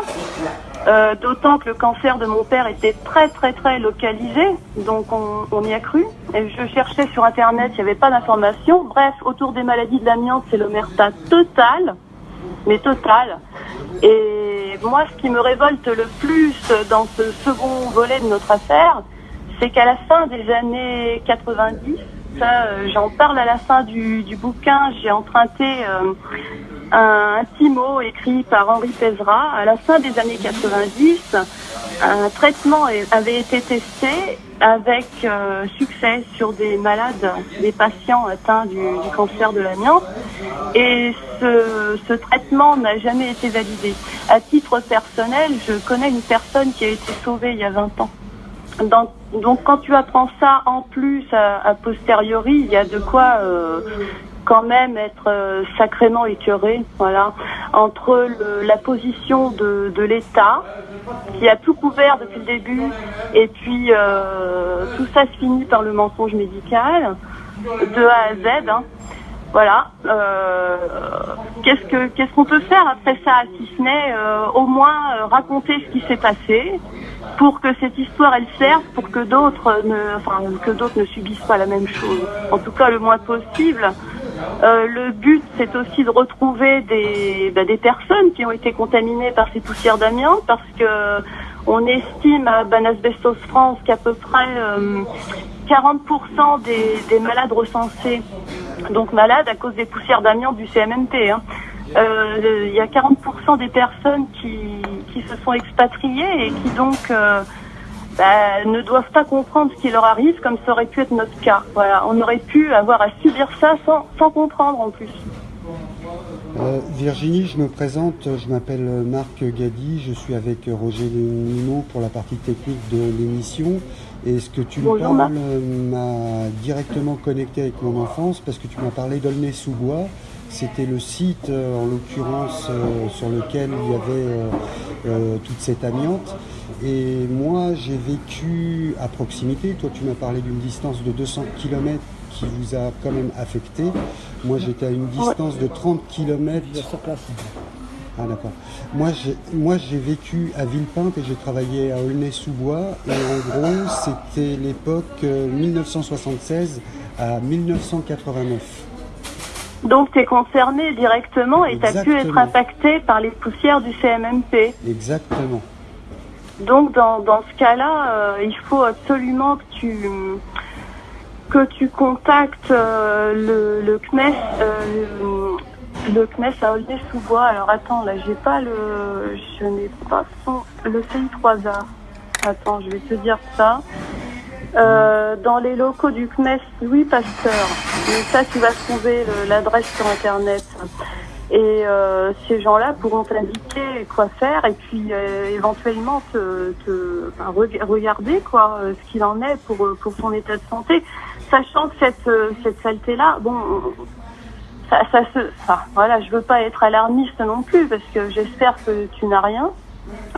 Euh, D'autant que le cancer de mon père était très très très localisé, donc on, y a cru. Et je cherchais sur internet, il n'y avait pas d'informations. Bref, autour des maladies de l'amiante, c'est l'omerta totale, mais totale. Et moi, ce qui me révolte le plus dans ce second volet de notre affaire, c'est qu'à la fin des années 90, ça, euh, j'en parle à la fin du, du bouquin, j'ai emprunté un, petit mot écrit par Henri Pézra. À la fin des années 90, un traitement avait été testé avec euh, succès sur des malades, des patients atteints du, cancer de l'amiante. Et ce, traitement n'a jamais été validé. À titre personnel, je connais une personne qui a été sauvée il y a 20 ans. Donc, quand tu apprends ça en plus a posteriori, il y a de quoi euh, quand même être euh, sacrément écœuré, voilà, entre le- la position de, de l'État qui a tout couvert depuis le début, et puis euh, tout ça se finit par le mensonge médical. de A à Z. hein. Voilà. Euh, qu'est-ce que qu'est-ce qu'on peut faire après ça, si ce n'est euh, au moins euh, raconter ce qui s'est passé, pour que cette histoire elle serve, pour que d'autres ne, enfin que d'autres ne subissent pas la même chose. En tout cas, le moins possible. Euh, le but, c'est aussi de retrouver des, bah, des personnes qui ont été contaminées par ces poussières d'amiante, parce que on estime à Banasbestos France qu'à peu près euh, 40% des, des malades recensés, donc malades à cause des poussières d'amiante du CMMP. hein. Euh, Il y a 40% des personnes qui, qui se sont expatriées et qui donc euh, bah, ne doivent pas comprendre ce qui leur arrive, comme ça aurait pu être notre cas. Voilà, on aurait pu avoir à subir ça sans, sans comprendre en plus. Euh, Virginie, je me présente, je m'appelle Marc Gadi, je suis avec Roger Nimo pour la partie technique de l'émission. Et ce que tu me parles m'a directement connecté avec mon enfance parce que tu m'as parlé d'Aulnay-sous-Bois. C'était le site, euh, en l'occurrence, euh, sur lequel il y avait euh, euh, toute cette amiante. Et moi, j'ai vécu à proximité. Toi, tu m'as parlé d'une distance de 200 km qui vous a quand même affecté. Moi, j'étais à une distance de 30 km. Ah d'accord. Moi j'ai moi j'ai vécu à Villepinte et j'ai travaillé à Aulnay-sous-Bois et en gros c'était l'époque euh, 1976 à 1989. Donc tu es concerné directement et tu as pu être impacté par les poussières du CMMP. Exactement. Donc dans, dans ce cas-là, euh, il faut absolument que tu que tu contactes euh, le, le CNES, euh, le, CNES à Aulnay-sous-Bois. Alors attends, là j'ai pas le, je n'ai pas son, le CI3A. Attends, je vais te dire ça. Euh, dans les locaux du CNES Louis Pasteur. Mais ça, tu vas trouver l'adresse sur Internet. Et euh, ces gens-là pourront t'indiquer quoi faire et puis euh, éventuellement te, te regarder quoi euh, ce qu'il en est pour euh, pour son état de santé, sachant que cette euh, cette saleté-là, bon, ça, ça se, voilà, je veux pas être alarmiste non plus parce que j'espère que tu n'as rien,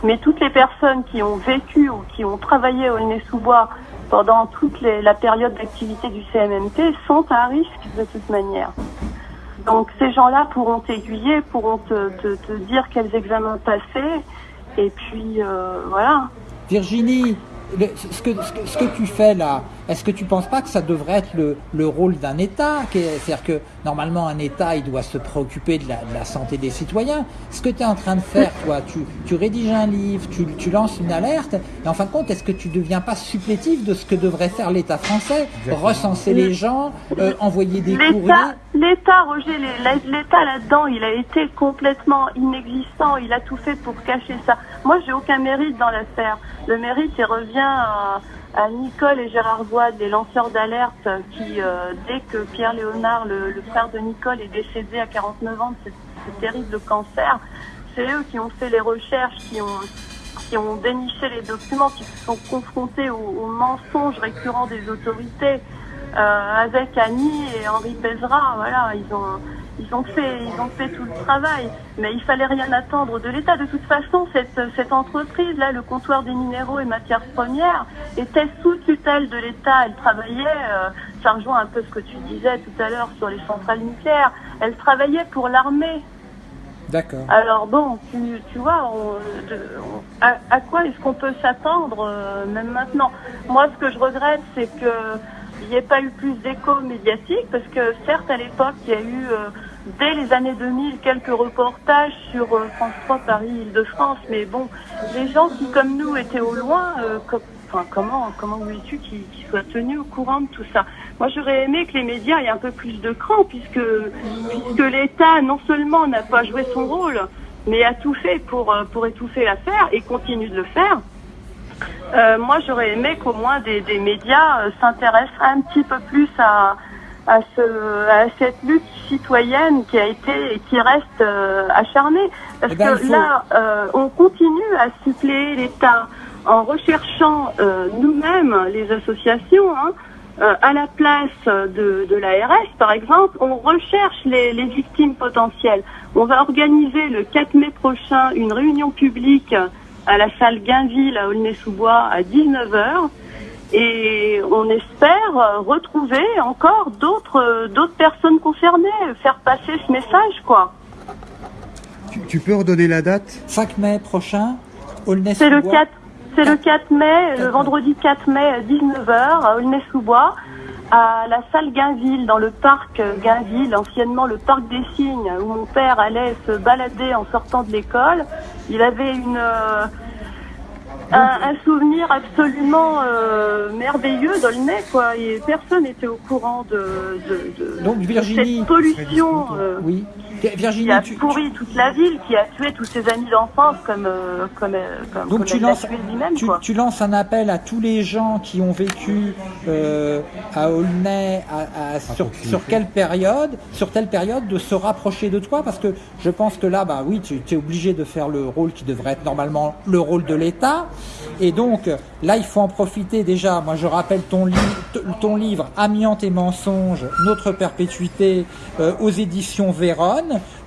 mais toutes les personnes qui ont vécu ou qui ont travaillé au Aulnay-sous-Bois pendant toute la période d'activité du CMMT sont à risque de toute manière. Donc ces gens-là pourront t'aiguiller, pourront te dire quels examens passer, et puis euh, voilà. Virginie, le- ce, que, ce, que, ce que tu fais là, est-ce que tu penses pas que ça devrait être le, le rôle d'un État C'est-à-dire que normalement un État, il doit se préoccuper de la, de la santé des citoyens. Ce que tu es en train de faire, toi, tu, tu rédiges un livre, tu, tu lances une alerte, et en fin de compte, est-ce que tu deviens pas supplétif de ce que devrait faire l'État français? Recenser les gens, euh, envoyer des courriers? L'État, Roger, l'État là-dedans, il a été complètement inexistant. Il a tout fait pour cacher ça. Moi, j'ai aucun mérite dans l'affaire. Le mérite, revient à, Nicole et Gérard Voide, les lanceurs d'alerte, qui, euh, dès que Pierre Léonard, le, frère de Nicole, est décédé à 49 ans de ce, terrible cancer, c'est eux qui ont fait les recherches, qui ont déniché les documents, qui se sont confrontés aux, aux mensonges récurrents des autorités euh, avec Annie et Henri Pézra. Voilà, ils ont ils ont fait ils ont fait tout le travail, mais il fallait rien attendre de l'État. De toute façon, cette cette entreprise là, le comptoir des minéraux et matières premières, était sous tutelle de l'État. Elle travaillait, euh, ça rejoint un peu ce que tu disais tout à l'heure sur les centrales nucléaires. Elle travaillait pour l'armée. D'accord. Alors bon, tu, tu vois, on- de- on- à, à quoi est-ce qu'on peut s'attendre euh, même maintenant? Moi, ce que je regrette, c'est que il n'y ait pas eu plus d'écho médiatique, parce que certes, à l'époque, il y a eu, euh, dès les années 2000, quelques reportages sur euh, France 3, Paris, Île-de-France, mais bon, les gens qui, comme nous, étaient au loin, euh, comment, comment voulais-tu qu'ils qu'ils soient tenus au courant de tout ça? Moi, j'aurais aimé que les médias aient un peu plus de cran, puisque, puisque l'État, non seulement n'a pas joué son rôle, mais a tout fait pour, euh, pour étouffer l'affaire et continue de le faire. Euh, moi, j'aurais aimé qu'au moins des, des médias euh, s'intéressent un petit peu plus à, à, ce, à cette lutte citoyenne qui a été et qui reste euh, acharnée. Parce Eh ben, que faut- là, on continue à suppléer l'État en recherchant nous-mêmes, les associations, hein, à la place de, de l'ARS, par exemple, on recherche les, les victimes potentielles. On va organiser le 4 mai prochain une réunion publique à la salle Gainville à Aulnay-sous-Bois à 19h. Et on espère retrouver encore d'autres d'autres personnes concernées, faire passer ce message, quoi. Tu, tu peux redonner la date? 5 mai prochain, Aulnay C'est le sous Bois. 4, c'est le 4 mai, 4 le vendredi 4 mai à 19h à Aulnay-sous-Bois, à la salle Gainville, dans le parc Gainville, anciennement le parc des Cygnes, où mon père allait se balader en sortant de l'école. Il avait une euh, un, un souvenir absolument euh, merveilleux d'Aulnay, quoi. Et personne n'était au courant de, de, de- Donc de Virginie, cette pollution. euh, oui. Qui Virginie, a tu, pourri toute la ville, qui a tué tous ses amis d'enfance comme euh, comme euh, comme, Donc comme tu lances, tué lui-même tu, quoi. tu lances un appel à tous les gens qui ont vécu euh, à Aulnay à- à- sur, sur quelle période, sur telle période, de se rapprocher de toi? Parce que je pense que là, bah oui, tu es obligé de faire le rôle qui devrait être normalement le rôle de l'État. Et donc là, il faut en profiter déjà. Moi, je rappelle ton, li- ton livre Amiante et mensonges, notre perpétuité euh, aux éditions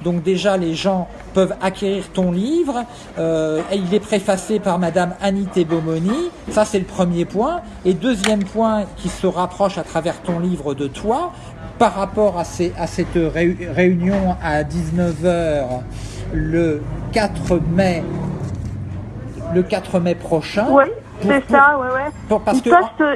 Donc déjà, les gens peuvent acquérir ton livre. Euh, il est préfacé par Madame Anité Bomoni. Ça, c'est le premier point. Et deuxième point qui se rapproche à travers ton livre de toi, par rapport à, cette réu- réunion à 19h le 4 mai, le 4 mai prochain. C'est ça, ouais, ouais. pour- parce Ils que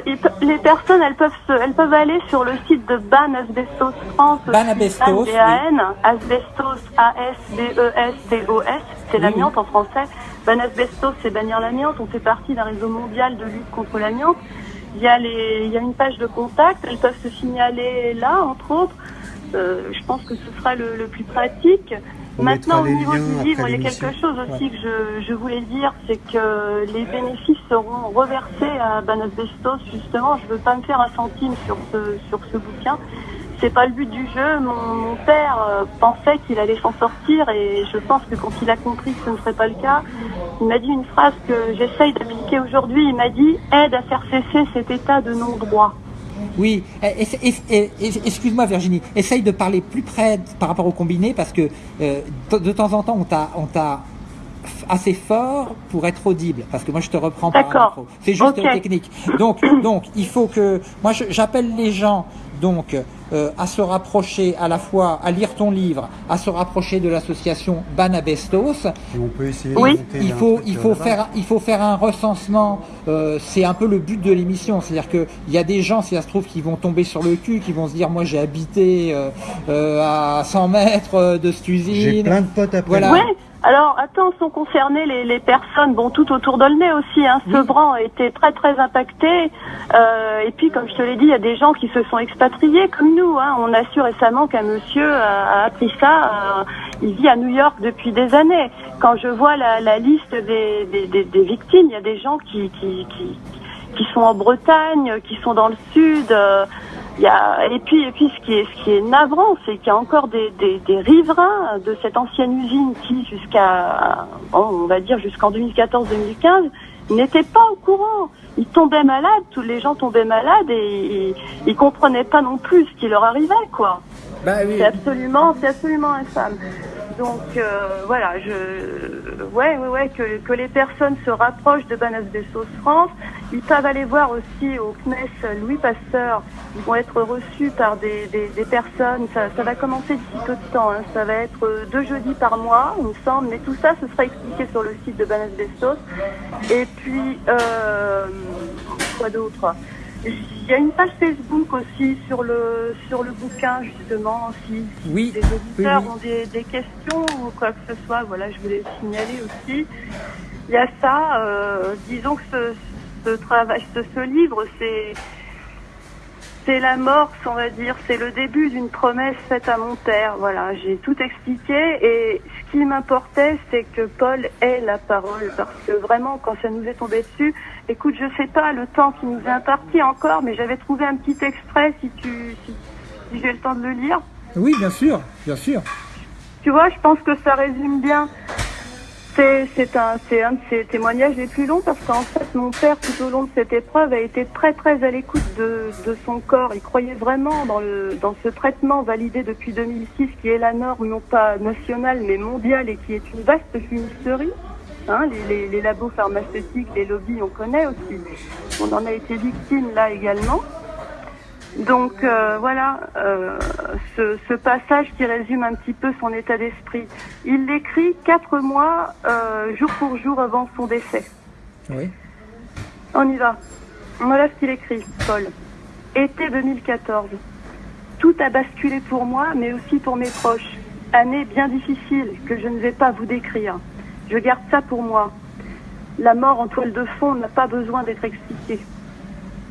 ils les personnes, elles peuvent, se- elles peuvent aller sur le site de Ban Asbestos France. Ban Asbestos, B-A-N, Asbestos, A-S-B-E-S-T-O-S, c'est Oui, l'amiante en français. Ban Asbestos, c'est bannir l'amiante. On fait partie d'un réseau mondial de lutte contre l'amiante. Il y a les, il y a une page de contact. Elles peuvent se signaler là, entre autres. Euh, je pense que ce sera le, le plus pratique. On Maintenant, au niveau du livre, il y a quelque chose aussi que je, je voulais dire, c'est que les bénéfices seront reversés à Ban Asbestos. Justement, je veux pas me faire un centime sur ce sur ce bouquin. C'est pas le but du jeu. Mon, mon père euh, pensait qu'il allait s'en sortir et je pense que quand il a compris que ce ne serait pas le cas, il m'a dit une phrase que j'essaye d'appliquer aujourd'hui. Il m'a dit aide à faire cesser cet état de non-droit. Oui, eh, eh, eh, excuse-moi Virginie, essaye de parler plus près par rapport au combiné parce que euh, de, temps en temps on t'a assez fort pour être audible parce que moi je te reprends par un micro. C'est juste technique. Donc donc il faut que moi j'appelle les gens donc euh, à se rapprocher à la fois à lire ton livre, à se rapprocher de l'association Banabestos. Et on peut essayer Oui. de monter Il un faut, il euh, faut faire, il faut faire un recensement. euh, c'est un peu le but de l'émission, c'est-à-dire que il y a des gens, si ça se trouve, qui vont tomber sur le cul, qui vont se dire, moi, j'ai habité euh, euh, à 100 mètres de cette usine. J'ai plein de potes après. Voilà. Ouais. Alors, attends, sont concernées les, les personnes, bon, tout autour d'Aulnay aussi, hein. Sevran a été très très impacté. Euh, et puis, comme je te l'ai dit, il y a des gens qui se sont expatriés comme nous. Hein. On a su récemment qu'un monsieur a, a appris ça. euh, il vit à New York depuis des années. Quand je vois la, liste des, victimes, il y a des gens qui, sont en Bretagne, qui sont dans le sud. euh, et puis, ce qui est, navrant, c'est qu'il y a encore des, des, riverains de cette ancienne usine qui, jusqu'à, on va dire jusqu'en 2014-2015, n'étaient pas au courant. Ils tombaient malades, tous les gens tombaient malades et ils, ils comprenaient pas non plus ce qui leur arrivait, quoi. Bah oui. C'est absolument, c'est absolument infâme. Donc euh, voilà, je, ouais, ouais, que, les personnes se rapprochent de Banas Bessos France. Ils peuvent aller voir aussi au CNES Louis Pasteur. Ils vont être reçus par des, personnes. Ça, va commencer d'ici peu de temps. hein. Ça va être deux jeudis par mois, il me semble. Mais tout ça, ce sera expliqué sur le site de Banas Bessos. Et puis, euh, quoi d'autre? Il y a une page Facebook aussi sur le sur le bouquin justement si, si Oui, des auditeurs oui, oui. ont des, des questions ou quoi que ce soit, voilà, je voulais le signaler aussi. Il y a ça, euh, disons que ce, ce travail, ce, ce livre, c'est c'est l'amorce, on va dire, c'est le début d'une promesse faite à mon père. Voilà, j'ai tout expliqué et ce qui m'importait, c'est que Paul ait la parole parce que vraiment, quand ça nous est tombé dessus, écoute, je sais pas le temps qui nous est imparti encore, mais j'avais trouvé un petit extrait si tu, si, si j'ai le temps de le lire. Oui, bien sûr, bien sûr. Tu vois, je pense que ça résume bien. C'est un, un de ses témoignages les plus longs parce qu'en fait, mon père, tout au long de cette épreuve, a été très très à l'écoute de, de son corps. Il croyait vraiment dans, le, dans ce traitement validé depuis 2006 qui est la norme non pas nationale mais mondiale et qui est une vaste fumisterie. Hein, les, les, les labos pharmaceutiques, les lobbies, on connaît aussi. on en a été victime là également. Donc euh, voilà, euh, ce, ce, passage qui résume un petit peu son état d'esprit. Il l'écrit quatre mois, euh, jour pour jour avant son décès. Oui. On y va. Voilà ce qu'il écrit, Paul. Été 2014. Tout a basculé pour moi, mais aussi pour mes proches. Année bien difficile que je ne vais pas vous décrire. Je garde ça pour moi. La mort en toile de fond n'a pas besoin d'être expliquée.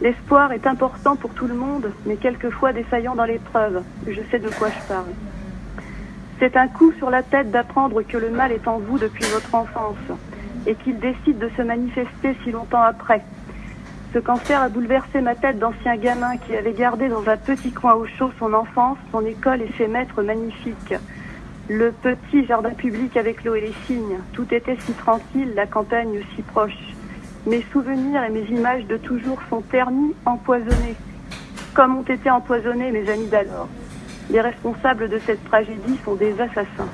L'espoir est important pour tout le monde, mais quelquefois défaillant dans l'épreuve. Je sais de quoi je parle. C'est un coup sur la tête d'apprendre que le mal est en vous depuis votre enfance et qu'il décide de se manifester si longtemps après. Ce cancer a bouleversé ma tête d'ancien gamin qui avait gardé dans un petit coin au chaud son enfance, son école et ses maîtres magnifiques. Le petit jardin public avec l'eau et les cygnes. Tout était si tranquille, la campagne si proche. Mes souvenirs et mes images de toujours sont ternis, empoisonnés, comme ont été empoisonnés mes amis d'alors. Les responsables de cette tragédie sont des assassins.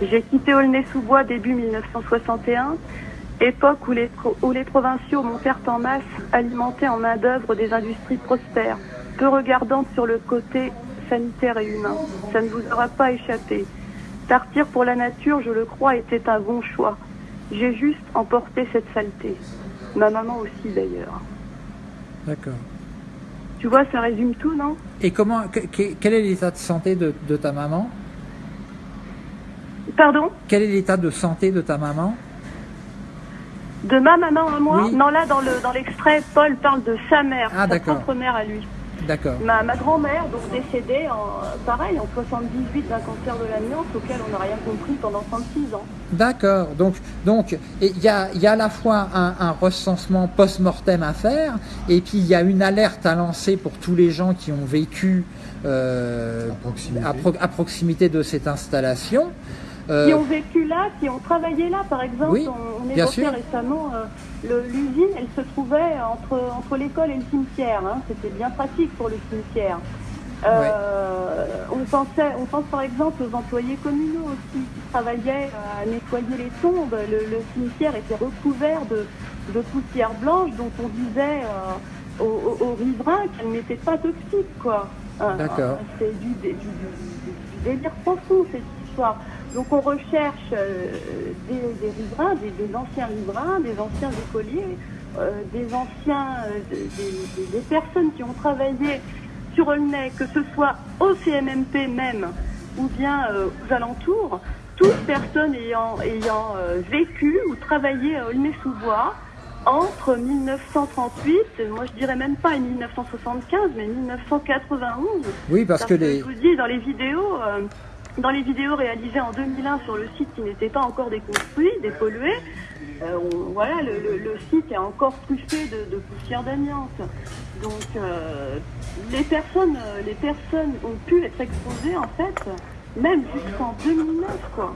J'ai quitté Aulnay-sous-Bois début 1961, époque où les, où les provinciaux montèrent en masse, alimentés en main-d'œuvre des industries prospères, peu regardantes sur le côté sanitaire et humain. Ça ne vous aura pas échappé. Partir pour la nature, je le crois, était un bon choix. J'ai juste emporté cette saleté. Ma maman aussi d'ailleurs. D'accord. Tu vois, ça résume tout, non? Et comment, que- que- quel est l'état de santé de, de ta maman? Pardon? Quel est l'état de santé de ta maman? De ma maman à moi? Oui. Non, là, dans le dans l'extrait, Paul parle de sa mère, Ah, sa propre mère à lui. D'accord. Ma, ma grand-mère, donc décédée, en, pareil, en 78 d'un cancer de l'amiante auquel on n'a rien compris pendant 36 ans. D'accord. Donc, donc, il y a, il y a à la fois un, un recensement post-mortem à faire, et puis il y a une alerte à lancer pour tous les gens qui ont vécu euh, À proximité. à pro- à proximité de cette installation. Euh, Qui ont vécu là, qui ont travaillé là, par exemple. Oui, on, évoquait récemment euh, l'usine, elle se trouvait entre, entre l'école et le cimetière. hein. C'était bien pratique pour le cimetière. Euh, on, pensait, on pense par exemple aux employés communaux aussi qui travaillaient à nettoyer les tombes. Le, le cimetière était recouvert de, de poussière blanche dont on disait euh, aux, riverains qu'elle n'était pas toxique. quoi. D'accord. C'est du, du- du- du délire profond cette histoire. Donc on recherche euh, des, des riverains, des, des anciens riverains, des anciens écoliers, euh, des anciens, euh, des, des- des personnes qui ont travaillé sur Aulnay, que ce soit au CMMP même ou bien euh, aux alentours, toutes personnes ayant, ayant euh, vécu ou travaillé à Aulnay-sous-Bois entre 1938, moi je dirais même pas 1975, mais 1991. oui, parce que les, je vous dis, dans les vidéos, euh, dans les vidéos réalisées en 2001 sur le site qui n'était pas encore déconstruit, dépollué, euh, on- voilà, le, le- le site est encore truffé de, de poussière d'amiante. Donc, euh, les personnes, euh, les personnes ont pu être exposées en fait, même jusqu'en 2009, quoi.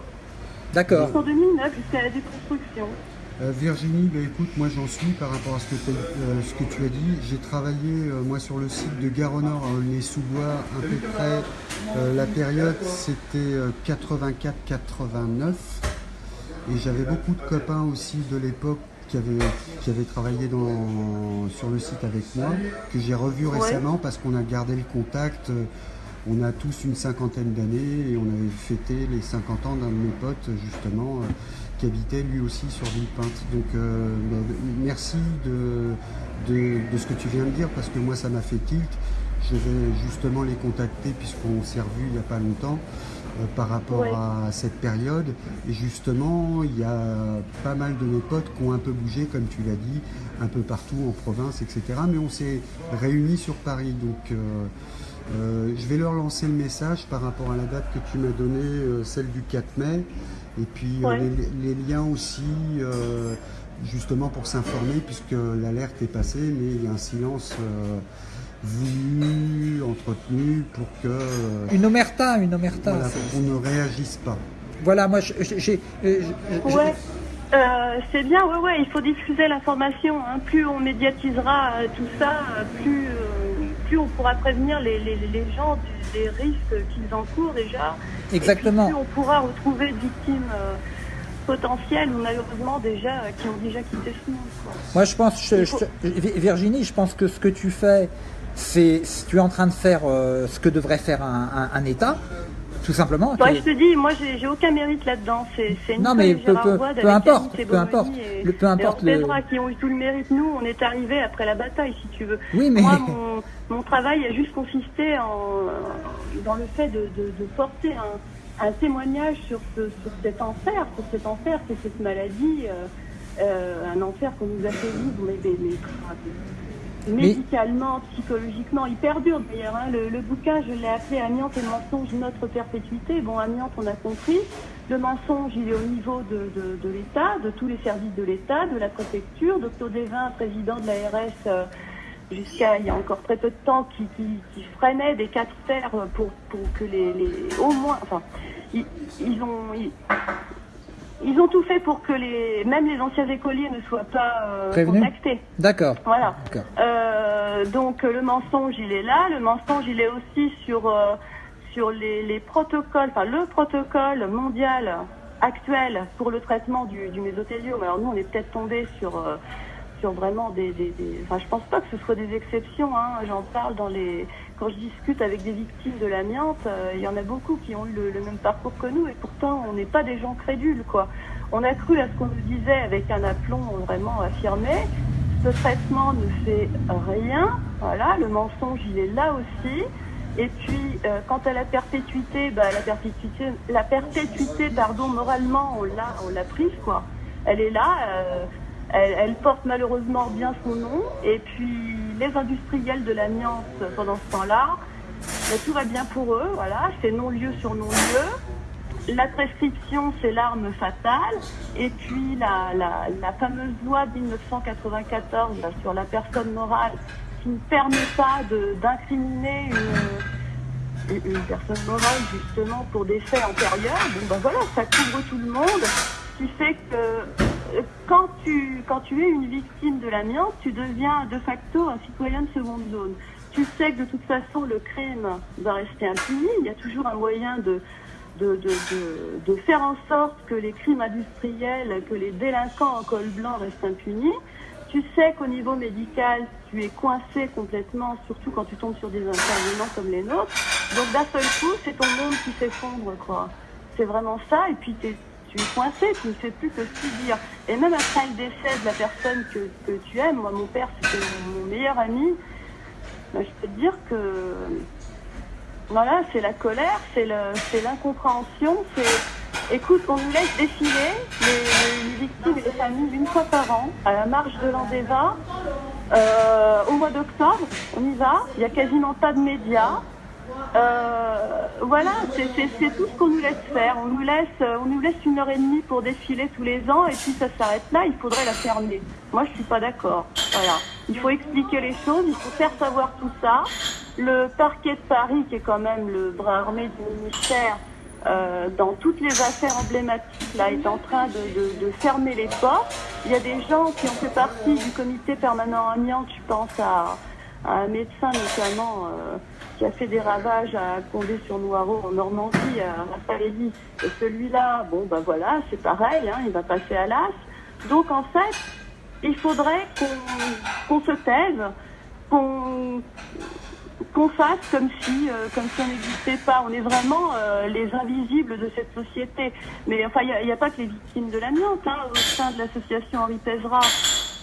d'accord. Jusqu'en 2009, jusqu'à la déconstruction. Euh, Virginie, bah, écoute, moi j'en suis par rapport à ce que, euh, ce que tu as dit. J'ai travaillé euh, moi sur le site de Gare au Nord, à Aulnay-sous-Bois, à peu près. la période c'était euh, 84-89. Et j'avais beaucoup de copains aussi de l'époque qui avaient, qui avaient travaillé dans, sur le site avec moi, que j'ai revu récemment parce qu'on a gardé le contact. On a tous une cinquantaine d'années et on avait fêté les 50 ans d'un de mes potes justement qui habitait lui aussi sur Villepinte. Donc euh, bah, merci de, de, de ce que tu viens de dire parce que moi ça m'a fait tilt. Je vais justement les contacter puisqu'on s'est revus il n'y a pas longtemps euh, par rapport Ouais. à cette période. Et justement, il y a pas mal de mes potes qui ont un peu bougé, comme tu l'as dit, un peu partout en province, etc. Mais on s'est réunis sur Paris. Donc euh, euh, je vais leur lancer le message par rapport à la date que tu m'as donnée, euh, celle du 4 mai. Et puis euh, Ouais. les, les liens aussi, euh, justement pour s'informer, puisque l'alerte est passée, mais il y a un silence euh, voulu, entretenu, pour que euh, Une omerta, une omerta. voilà, qu'on ne réagisse pas. Voilà, moi, j'ai, Ouais. Euh, c'est bien, ouais, ouais, il faut diffuser l'information. hein. Plus on médiatisera tout ça, plus, euh, plus on pourra prévenir les, les, les gens du- des risques qu'ils encourent déjà. Et exactement. puis, plus on pourra retrouver de victimes, euh, potentiels ou malheureusement déjà qui ont déjà quitté ce monde. Moi, je pense, Virginie, je pense que ce que tu fais, c'est tu es en train de faire ce que devrait faire un État tout simplement. je te dis, moi, j'ai aucun mérite là-dedans. C'est non, mais peu, peu, peu importe, peu importe, le, peu importe le. qui ont eu tout le mérite. Nous, on est arrivés après la bataille, si tu veux. Oui, mais moi, mon, mon travail a juste consisté en dans le fait de, de, de porter un, un, témoignage sur, ce, sur cet enfer, sur cet enfer, c'est cette maladie, euh, euh, un enfer qu'on nous a fait vivre, mais, mais, mais médicalement, psychologiquement, il perdure d'ailleurs. Hein. Le, le, bouquin, je l'ai appelé Amiante et mensonge, notre perpétuité. Bon, Amiante, on a compris. Le mensonge, il est au niveau de, de, de l'État, de tous les services de l'État, de la préfecture. Docteur Devin, président de l'ARS, euh, jusqu'à il y a encore très peu de temps, qui, qui, qui freinait des fers pour, pour que les, les, au moins, enfin, ils, ils ont, ils ont tout fait pour que les, même les anciens écoliers ne soient pas euh, contactés. D'accord. Voilà. Euh, donc le mensonge, il est là. Le mensonge, il est aussi sur euh, sur les, les, protocoles, enfin le protocole mondial actuel pour le traitement du, du mésothéliome. Alors nous, on est peut-être tombé sur vraiment des, enfin je pense pas que ce soit des exceptions. Hein. J'en parle dans les quand je discute avec des victimes de l'amiante, euh, il y en a beaucoup qui ont eu le, même parcours que nous et pourtant on n'est pas des gens crédules quoi. On a cru à ce qu'on nous disait avec un aplomb vraiment affirmé. Ce traitement ne fait rien. Voilà, le mensonge il est là aussi. Et puis, euh, quant à la perpétuité, bah, la perpétuité, la perpétuité, pardon, moralement, on l'a, on l'a prise, quoi. Elle est là. Euh, elle, porte malheureusement bien son nom. Et puis, les industriels de l'amiante pendant ce temps-là, tout va bien pour eux, voilà, c'est non-lieu sur non-lieu. La prescription, c'est l'arme fatale. Et puis la, fameuse loi de 1994 sur la personne morale qui ne permet pas d'incriminer une, personne morale justement pour des faits antérieurs. Ben voilà, ça couvre tout le monde, ce qui que quand tu, quand tu es une victime de l'amiante, tu deviens de facto un citoyen de seconde zone. Tu sais que de toute façon, le crime va rester impuni. Il y a toujours un moyen de, de, de, de, de faire en sorte que les crimes industriels, que les délinquants en col blanc restent impunis. Tu sais qu'au niveau médical, tu es coincé complètement, surtout quand tu tombes sur des intervenants comme les nôtres. Donc d'un seul coup, c'est ton monde qui s'effondre, quoi. C'est vraiment ça. Et puis, t'es tu es coincé, tu ne sais plus que subir. Et même après le décès de la personne que, que tu aimes, moi mon père c'était mon, meilleur ami, ben, je peux te dire que voilà, c'est la colère, c'est l'incompréhension, c'est écoute, on nous laisse défiler les, victimes et les familles une fois par an à la marche de l'Andéva. Euh, au mois d'octobre, on y va, il n'y a quasiment pas de médias. Euh, voilà, c'est tout ce qu'on nous laisse faire. On nous laisse, euh, on nous laisse une heure et demie pour défiler tous les ans et puis ça s'arrête là. Il faudrait la fermer. Moi, je suis pas d'accord. Voilà, il faut expliquer les choses, il faut faire savoir tout ça. Le parquet de Paris, qui est quand même le bras armé du ministère, euh, dans toutes les affaires emblématiques, là, est en train de, fermer les portes. Il y a des gens qui ont fait partie du comité permanent amiante. Je pense à, un médecin notamment. Qui a fait des ravages à Condé-sur-Noireau en Normandie, à Raffaelli. Et celui-là, bon ben voilà, c'est pareil, hein, il va passer à l'as. Donc en fait, il faudrait qu'on qu se taise, qu'on fasse comme si, euh, comme si on n'existait pas. On est vraiment euh, les invisibles de cette société. Mais enfin, il n'y a, pas que les victimes de l'amiante. Hein. Au sein de l'association Henri Pesera,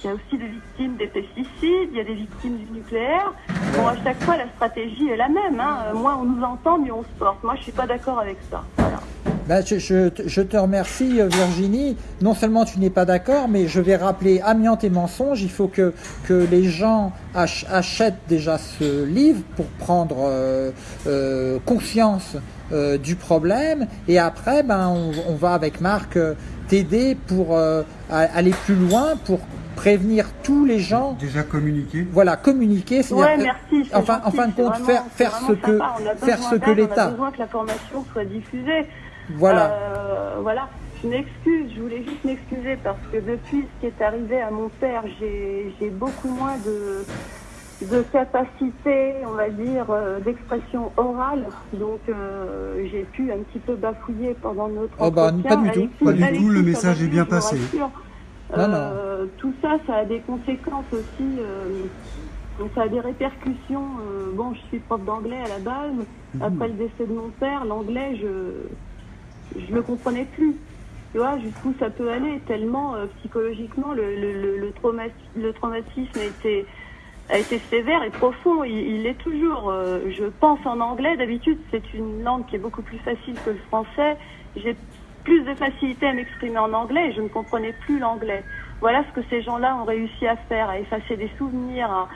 il y a aussi des victimes des pesticides, il y a des victimes du nucléaire. Bon, à chaque fois, la stratégie est la même. Hein. Moins on nous entend, mieux on se porte. Moi, je suis pas d'accord avec ça. Ben, je, te remercie Virginie. Non seulement tu n'es pas d'accord, mais je vais rappeler Amiante et mensonge. Il faut que, que les gens ach achètent déjà ce livre pour prendre euh, euh, conscience euh, du problème. Et après, ben, on, on va avec Marc euh, t'aider pour euh, aller plus loin, pour prévenir tous les gens. Déjà communiquer. Voilà, communiquer. Ouais, merci. Enfin, gentil, en fin de compte, vraiment, faire, faire ce que, faire ce que l'État. On a besoin que la formation soit diffusée. Voilà. Euh, voilà. Je m'excuse, je voulais juste m'excuser parce que depuis ce qui est arrivé à mon père, j'ai beaucoup moins de de capacité, on va dire, euh, d'expression orale. Donc, euh, j'ai pu un petit peu bafouiller pendant notre oh bah, entretien. Pas du tout. Alexis- Pas du Alexis, tout, le message est bien passé. Euh, tout ça, ça a des conséquences aussi. euh, donc ça a des répercussions. euh, bon, je suis prof d'anglais à la base. Mhm. Après le décès de mon père, l'anglais, je je le comprenais plus. Tu vois, jusqu'où ça peut aller, tellement euh, psychologiquement le, le, le, le, traumati- le traumatisme a été, a été sévère et profond. Il, il est toujours. euh, je pense en anglais, d'habitude, c'est une langue qui est beaucoup plus facile que le français. J'ai plus de facilité à m'exprimer en anglais et je ne comprenais plus l'anglais. Voilà ce que ces gens-là ont réussi à faire, à effacer des souvenirs.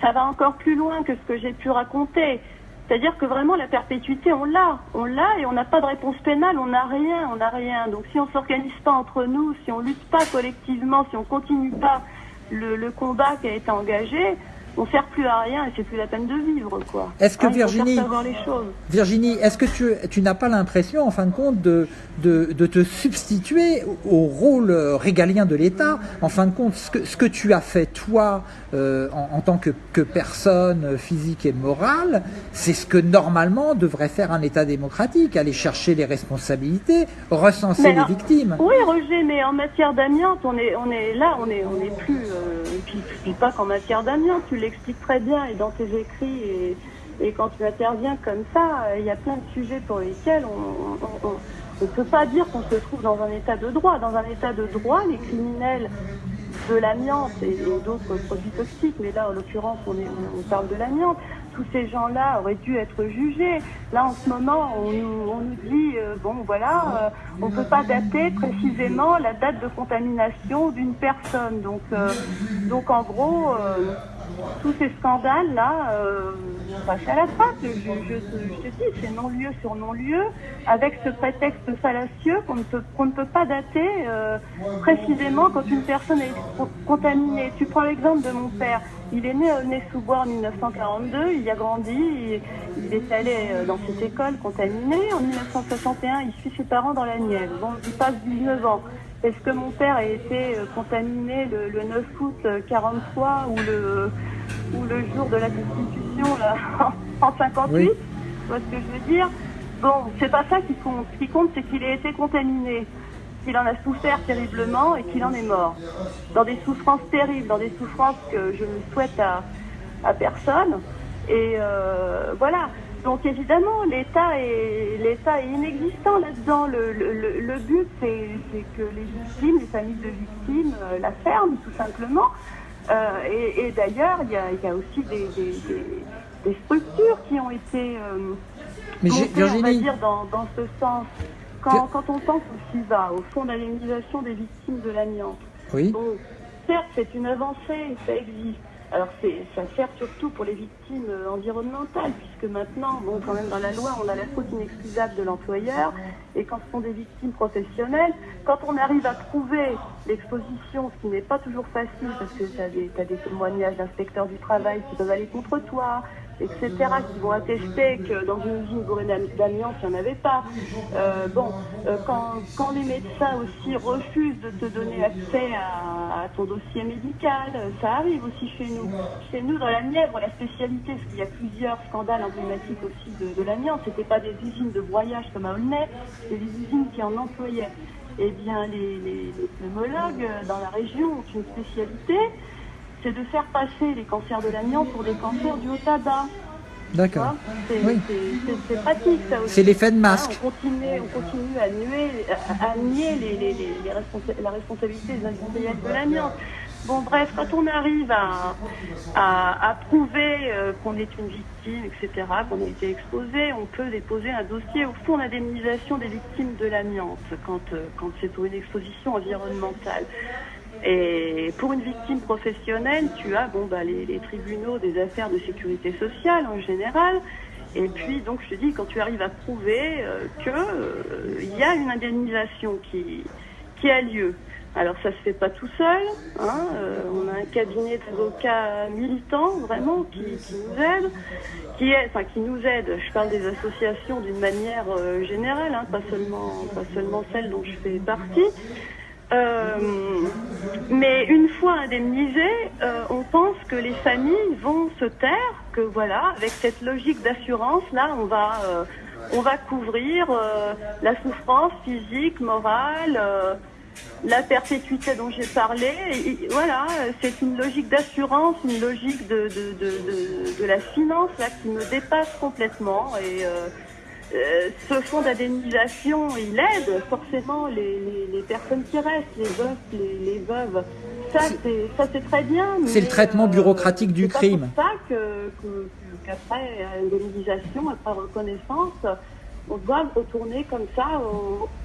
Ça va encore plus loin que ce que j'ai pu raconter. C'est-à-dire que vraiment la perpétuité, on l'a, on l'a et on n'a pas de réponse pénale, on n'a rien, on n'a rien. Donc si on s'organise pas entre nous, si on lutte pas collectivement, si on continue pas le combat qui a été engagé, on sert plus à rien et c'est plus la peine de vivre, quoi. Est-ce que Hein, Virginie-. Virginie, est-ce que tu, tu n'as pas l'impression, en fin de compte, de, de, de te substituer au rôle régalien de l'État En fin de compte, ce que, ce que tu as fait, toi, euh, en, en tant que, que personne physique et morale, c'est ce que normalement devrait faire un État démocratique, aller chercher les responsabilités, recenser les victimes. Oui, Roger, mais en matière d'amiante, on est, on est là, on est, on est plus. Euh, puis, puis pas qu'en matière d'amiante, tu l'expliques très bien et dans tes écrits et, quand tu interviens comme ça, euh, il y a plein de sujets pour lesquels on. ne peut pas dire qu'on se trouve dans un état de droit. Dans un état de droit, les criminels de l'amiante et, d'autres produits toxiques, mais là en l'occurrence on, parle de l'amiante, tous ces gens-là auraient dû être jugés. Là en ce moment on nous, dit, euh, bon voilà, euh, on ne peut pas dater précisément la date de contamination d'une personne. Donc, donc en gros, tous ces scandales-là, euh, on passe à la trappe. Je, je, je te dis, c'est non-lieu sur non-lieu, avec ce prétexte fallacieux qu'on ne ne peut pas dater euh, précisément quand une personne est co- contaminée. Tu prends l'exemple de mon père. Il est né à Aulnay-sous-Bois en 1942, il y a grandi, il, est allé euh, dans cette école contaminée. En 1961, il suit ses parents dans la Nièvre. Bon, il passe 19 ans. Est-ce que mon père a été euh, contaminé le, le 9 août euh, 43 ou le, ou le jour de la Constitution là, en 58 Oui. Tu vois ce que je veux dire? Bon, c'est pas ça qui compte. Ce qui compte, c'est qu'il ait été contaminé, qu'il en a souffert terriblement et qu'il en est mort. Dans des souffrances terribles, dans des souffrances que je ne souhaite à, à personne. Et euh, voilà. Donc évidemment, l'État est l'État est inexistant là-dedans. Le, le, le- le but, c'est c'est que les victimes, les familles de victimes, euh, la ferment tout simplement. Euh, et et d'ailleurs, il y a, il y a aussi des, des, des- des structures qui ont été euh, Mais montées, on va dire, dans, dans ce sens. Quand, quand on pense au FIVA, au Fonds d'indemnisation des victimes de l'amiante, oui, Bon, certes, c'est une avancée, ça existe. Alors, ça sert surtout pour les victimes euh, environnementales, puisque maintenant, bon, quand même, dans la loi, on a la faute inexcusable de l'employeur, et quand ce sont des victimes professionnelles, quand on arrive à prouver l'exposition, ce qui n'est pas toujours facile, parce que tu as des témoignages d'inspecteurs du travail qui peuvent aller contre toi, etc., qui vont attester que dans une usine bourrée d'am- d'amiante, il n'y en avait pas. Euh, bon, euh, quand, quand les médecins aussi refusent de te donner accès à, à ton dossier médical, euh, ça arrive aussi chez nous. Chez nous, dans la Nièvre, la spécialité, parce qu'il y a plusieurs scandales emblématiques aussi de, de l'amiante, c'était pas des usines de broyage comme à Aulnay, c'était des usines qui en employaient. Eh bien, les, les, les pneumologues euh, dans la région ont une spécialité, c'est de faire passer les cancers de l'amiante pour des cancers du haut tabac. D'accord. C'est Oui. pratique ça aussi. C'est l'effet de Hein, masque. on, continue, on continue à, nuer, à, à nier les, les, les, les responsa- la responsabilité des industriels de l'amiante. Bon, bref, quand on arrive à, à, à prouver euh, qu'on est une victime, etc., qu'on a été exposé, on peut déposer un dossier au fonds d'indemnisation des victimes de l'amiante quand, euh, quand c'est pour une exposition environnementale. Et pour une victime professionnelle, tu as bon, bah, les, les tribunaux des affaires de sécurité sociale en général. Et puis, donc, je te dis, quand tu arrives à prouver euh, qu'il y a une indemnisation qui, qui a lieu. Alors, ça se fait pas tout seul. Hein, euh, on a un cabinet d'avocats militants, vraiment, qui, qui nous aide. Qui, est, enfin, qui nous aide. Je parle des associations d'une manière euh, générale, hein, pas, seulement, pas seulement celles dont je fais partie. Euh, mais une fois indemnisées, euh, on pense que les familles vont se taire, que voilà, avec cette logique d'assurance, là, on va, euh, on va couvrir la souffrance physique, morale, la perpétuité dont j'ai parlé. Voilà, c'est une logique d'assurance, une logique de, de, de, de, la finance là qui me dépasse complètement. Euh, ce fonds d'indemnisation, il aide forcément les, les, les personnes qui restent, les veufs, les, les veuves. Ça, c'est c'est très bien. C'est le traitement bureaucratique du c'est crime. pour ça que, que- qu'après indemnisation, après reconnaissance, on doit retourner comme ça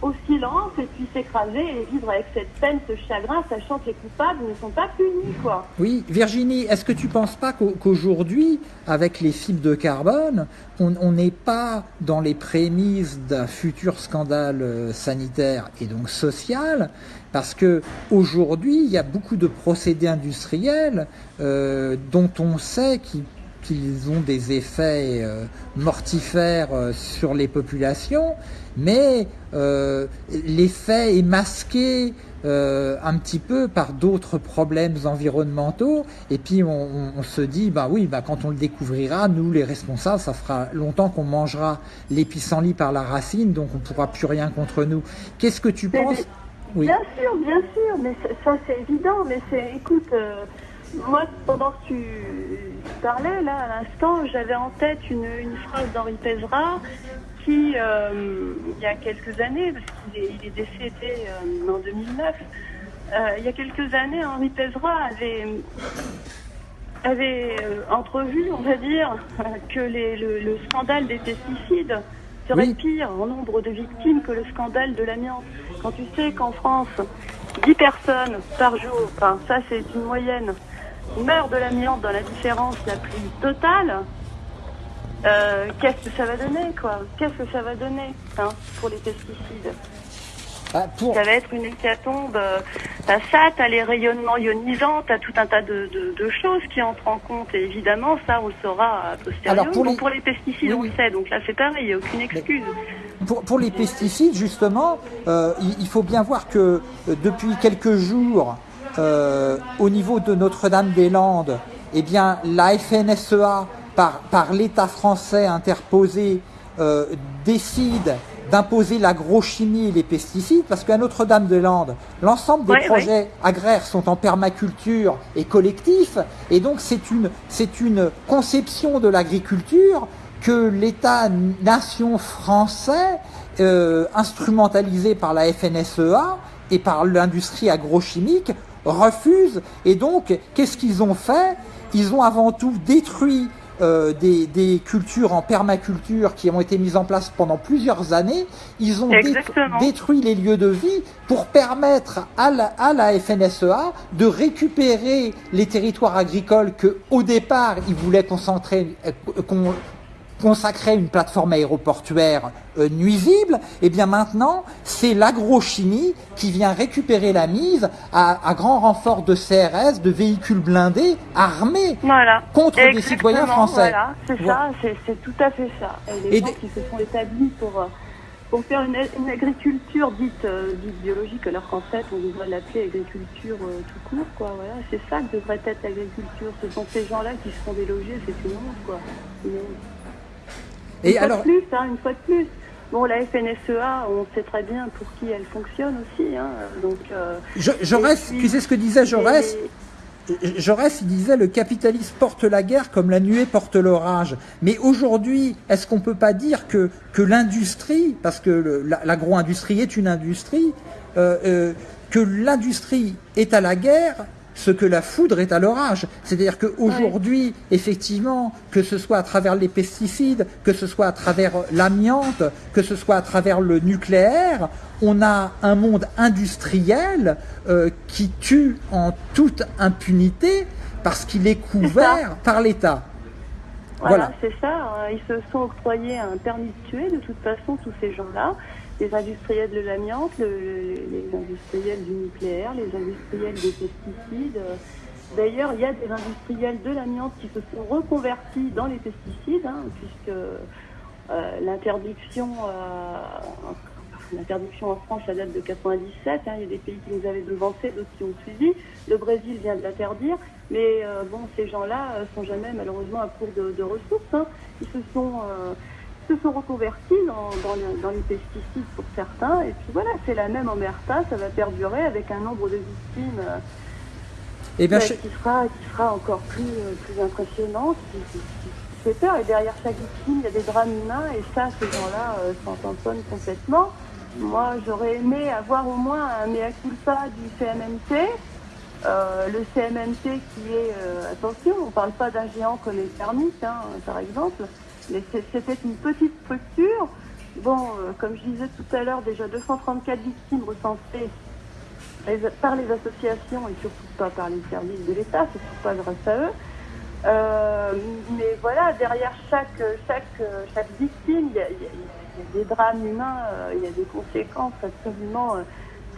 au, silence et puis s'écraser et vivre avec cette peine, ce chagrin, sachant que les coupables ne sont pas punis, quoi. Oui, Virginie, est-ce que tu penses pas qu'au- qu'aujourd'hui, avec les fibres de carbone, on on n'est pas dans les prémices d'un futur scandale euh, sanitaire et donc social? Parce que aujourd'hui, il y a beaucoup de procédés industriels euh, dont on sait qu'ils qu'ils ont des effets euh, mortifères euh, sur les populations, mais euh, l'effet est masqué un petit peu par d'autres problèmes environnementaux. Et puis on, se dit, bah oui, bah quand on le découvrira, nous les responsables, ça fera longtemps qu'on mangera les pissenlits par la racine, donc on pourra plus rien contre nous. Qu'est-ce que tu Mais- penses? Oui. Bien sûr, bien sûr, mais ça c'est évident. Mais c'est, écoute, moi pendant que tu, parlais là à l'instant, j'avais en tête une, une phrase d'Henri Pézra qui, euh, il y a quelques années, parce qu'il est, il est décédé euh, en 2009, euh, il y a quelques années, Henri Pézra avait avait entrevu, on va dire, que les- le, le scandale des pesticides serait Oui. pire en nombre de victimes que le scandale de l'amiante. Quand tu sais qu'en France, 10 personnes par jour, enfin ça c'est une moyenne, meurent de l'amiante dans la différence la plus totale, euh, qu'est-ce que ça va donner quoi? Qu'est-ce que ça va donner hein, pour les pesticides? Ah, pour, ça va être une hécatombe. euh, T'as ça, t'as les rayonnements ionisants, t'as tout un tas de, de- de choses qui entrent en compte. Et évidemment, ça, on le saura a posteriori. Alors, pour les- pour les pesticides, Oui, on le sait. Donc là, c'est pareil, il n'y a aucune excuse. Pour, pour les pesticides, justement, euh, il, il faut bien voir que depuis quelques jours, euh, au niveau de Notre-Dame-des-Landes, eh bien, la FNSEA, par, par l'État français interposé, euh, décide d'imposer l'agrochimie et les pesticides, parce qu'à Notre-Dame-des-Landes, l'ensemble des Ouais, projets agraires sont en permaculture et collectifs, et donc c'est une, c'est une conception de l'agriculture que l'État-nation français, euh, instrumentalisé par la FNSEA et par l'industrie agrochimique, refuse. Et donc, qu'est-ce qu'ils ont fait? Ils ont avant tout détruit euh, des, des cultures en permaculture qui ont été mises en place pendant plusieurs années. Ils ont dé- détruit les lieux de vie pour permettre à la, à la FNSEA de récupérer les territoires agricoles que, au départ, ils voulaient concentrer, euh, con- consacrer une plateforme aéroportuaire euh, nuisible, et bien maintenant, c'est l'agrochimie qui vient récupérer la mise à, à grand renfort de CRS, de véhicules blindés armés Voilà. contre des citoyens français. Voilà, c'est Voilà. ça, c'est, tout à fait ça. Et les Et gens qui se sont établis pour, euh, pour faire une, une agriculture dite, euh, dite biologique, alors qu'en fait, on devrait l'appeler agriculture euh, tout court, quoi. Voilà, c'est ça que devrait être l'agriculture. Ce sont ces gens-là qui se font déloger, c'est une honte, quoi. Une honte. Une fois alors, de plus, hein, une fois de plus. Bon, la FNSEA, on sait très bien pour qui elle fonctionne aussi. Hein, donc, euh, Je- Jaurès, puis- tu sais ce que disait Jaurès et- Jaurès, il disait le capitalisme porte la guerre comme la nuée porte l'orage. Mais aujourd'hui, est-ce qu'on peut pas dire que, que l'industrie, parce que l'agro-industrie est une industrie, euh, euh, que l'industrie est à la guerre ce que la foudre est à l'orage. C'est-à-dire qu'aujourd'hui, effectivement, que ce soit à travers les pesticides, que ce soit à travers l'amiante, que ce soit à travers le nucléaire, on a un monde industriel euh, qui tue en toute impunité parce qu'il est couvert par l'État. Voilà, Voilà. c'est ça. hein. Ils se sont octroyés un permis de tuer, de toute façon, tous ces gens-là. Les industriels de l'amiante, le- les industriels du nucléaire, les industriels des pesticides. D'ailleurs, il y a des industriels de l'amiante qui se sont reconvertis dans les pesticides, hein, puisque euh, l'interdiction, euh, L'interdiction en France, ça date de 97. hein. Il y a des pays qui nous avaient devancé, d'autres qui ont suivi. Le Brésil vient de l'interdire. Mais euh, bon, ces gens-là sont jamais malheureusement à court de, ressources. hein. Ils se sont, se sont reconvertis dans, dans, le- dans les pesticides pour certains. Et puis voilà, c'est la même omerta. Ça va perdurer avec un nombre de victimes euh, Eh bien, Ouais, je- qui sera qui sera encore plus euh, plus impressionnant, qui, qui- qui fait peur. Et derrière chaque victime, il y a des drames humains, et ça, ces gens-là euh, s'en tamponnent complètement. Moi, j'aurais aimé avoir au moins un mea culpa du CMMT. Euh, le CMMT qui est, euh, attention, on parle pas d'un géant comme les thermiques, hein, par exemple, mais c'était une petite structure. Bon, euh, comme je disais tout à l'heure, déjà 234 victimes recensées par les associations et surtout pas par les services de l'État, c'est surtout pas grâce à eux. Euh, mais voilà, derrière chaque, chaque, chaque victime, il y a des drames humains, euh, il y a des conséquences absolument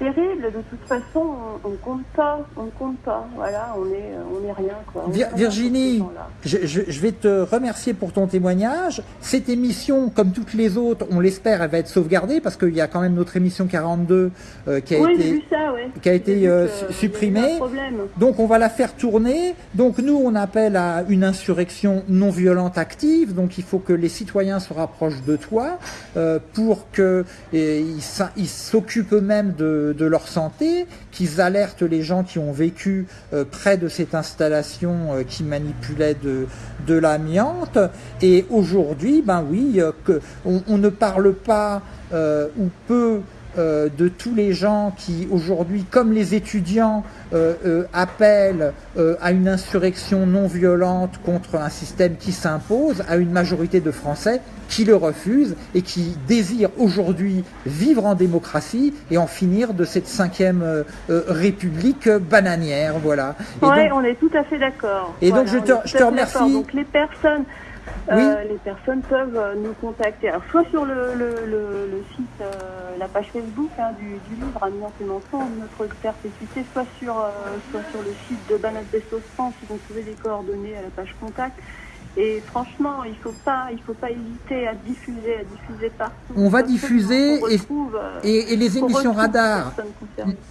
terribles. De toute façon, on, on compte pas, on ne compte pas. Voilà, on est, on est rien. Quoi. On Vir- Virginie, je, je- je vais te remercier pour ton témoignage. Cette émission, comme toutes les autres, on l'espère, elle va être sauvegardée parce qu'il y a quand même notre émission 42 euh, qui a Oui, été vu ça, ouais. qui a J'ai été, vu euh, supprimée. Donc on va la faire tourner. Donc nous on appelle à une insurrection non violente active. Donc il faut que les citoyens se rapprochent de toi euh, pour que et, ils s'a- ils s'occupent eux-mêmes de, de leur santé, qu'ils alertent les gens qui ont vécu euh, près de cette installation euh, qui manipulait de, l'amiante. Et aujourd'hui, ben oui, euh, que on, ne parle pas ou peu euh, de tous les gens qui aujourd'hui, comme les étudiants, euh, euh, appellent à une insurrection non violente contre un système qui s'impose, à une majorité de Français qui le refusent et qui désirent aujourd'hui vivre en démocratie et en finir de cette cinquième république bananière. Voilà. Donc- on est tout à fait d'accord. Et donc, je te- je remercie. d'accord. Donc les personnes, Oui. les personnes peuvent euh, nous contacter. Soit sur le, site, euh, la page Facebook hein, du, du livre et mensonges, notre perpétuité, soit sur, euh, soit sur le site de Banat Bestos France, ils vont trouver des coordonnées à la page contact. Et franchement, il faut pas, il faut pas hésiter à diffuser, à diffuser partout. On va diffuser retrouve, euh, et, et les émissions radar.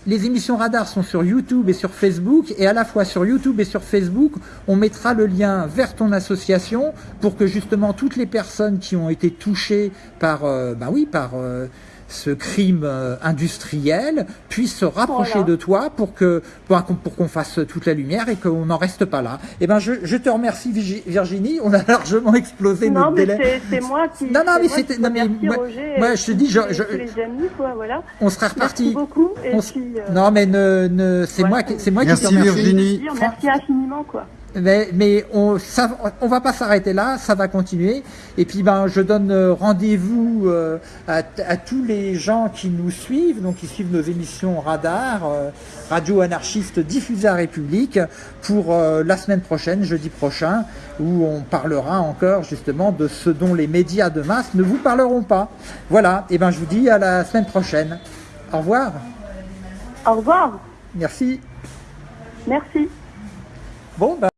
Les émissions radar sont sur YouTube et sur Facebook et à la fois sur YouTube et sur Facebook, on mettra le lien vers ton association pour que justement toutes les personnes qui ont été touchées par, euh, bah oui, par euh, ce crime euh, industriel puissent se rapprocher Voilà. de toi pour que pour qu'on pour qu'on fasse toute la lumière et qu'on n'en reste pas là. Et ben je, je te remercie Virginie, on a largement explosé Non, notre mais délai. c'est- c'est moi qui. Non, non, mais c'était- non, mais moi- Roger moi, et je te dis, tous je- les- je- tous les amis, quoi, voilà. On sera Merci reparti. beaucoup. Et On s- puis, euh, Non mais ne, ne c'est ouais. moi qui c'est moi Merci, qui te remercie. Virginie. merci infiniment, quoi. Mais, mais on on va pas s'arrêter là, ça va continuer. Et puis ben je donne euh, rendez-vous euh, à, à tous les gens qui nous suivent, donc qui suivent nos émissions Radar, euh, Radio Anarchiste diffusée à République, pour euh, la semaine prochaine, jeudi prochain, où on parlera encore justement de ce dont les médias de masse ne vous parleront pas. Voilà. Et ben je vous dis à la semaine prochaine. Au revoir. Au revoir. Merci. Merci. Bon ben.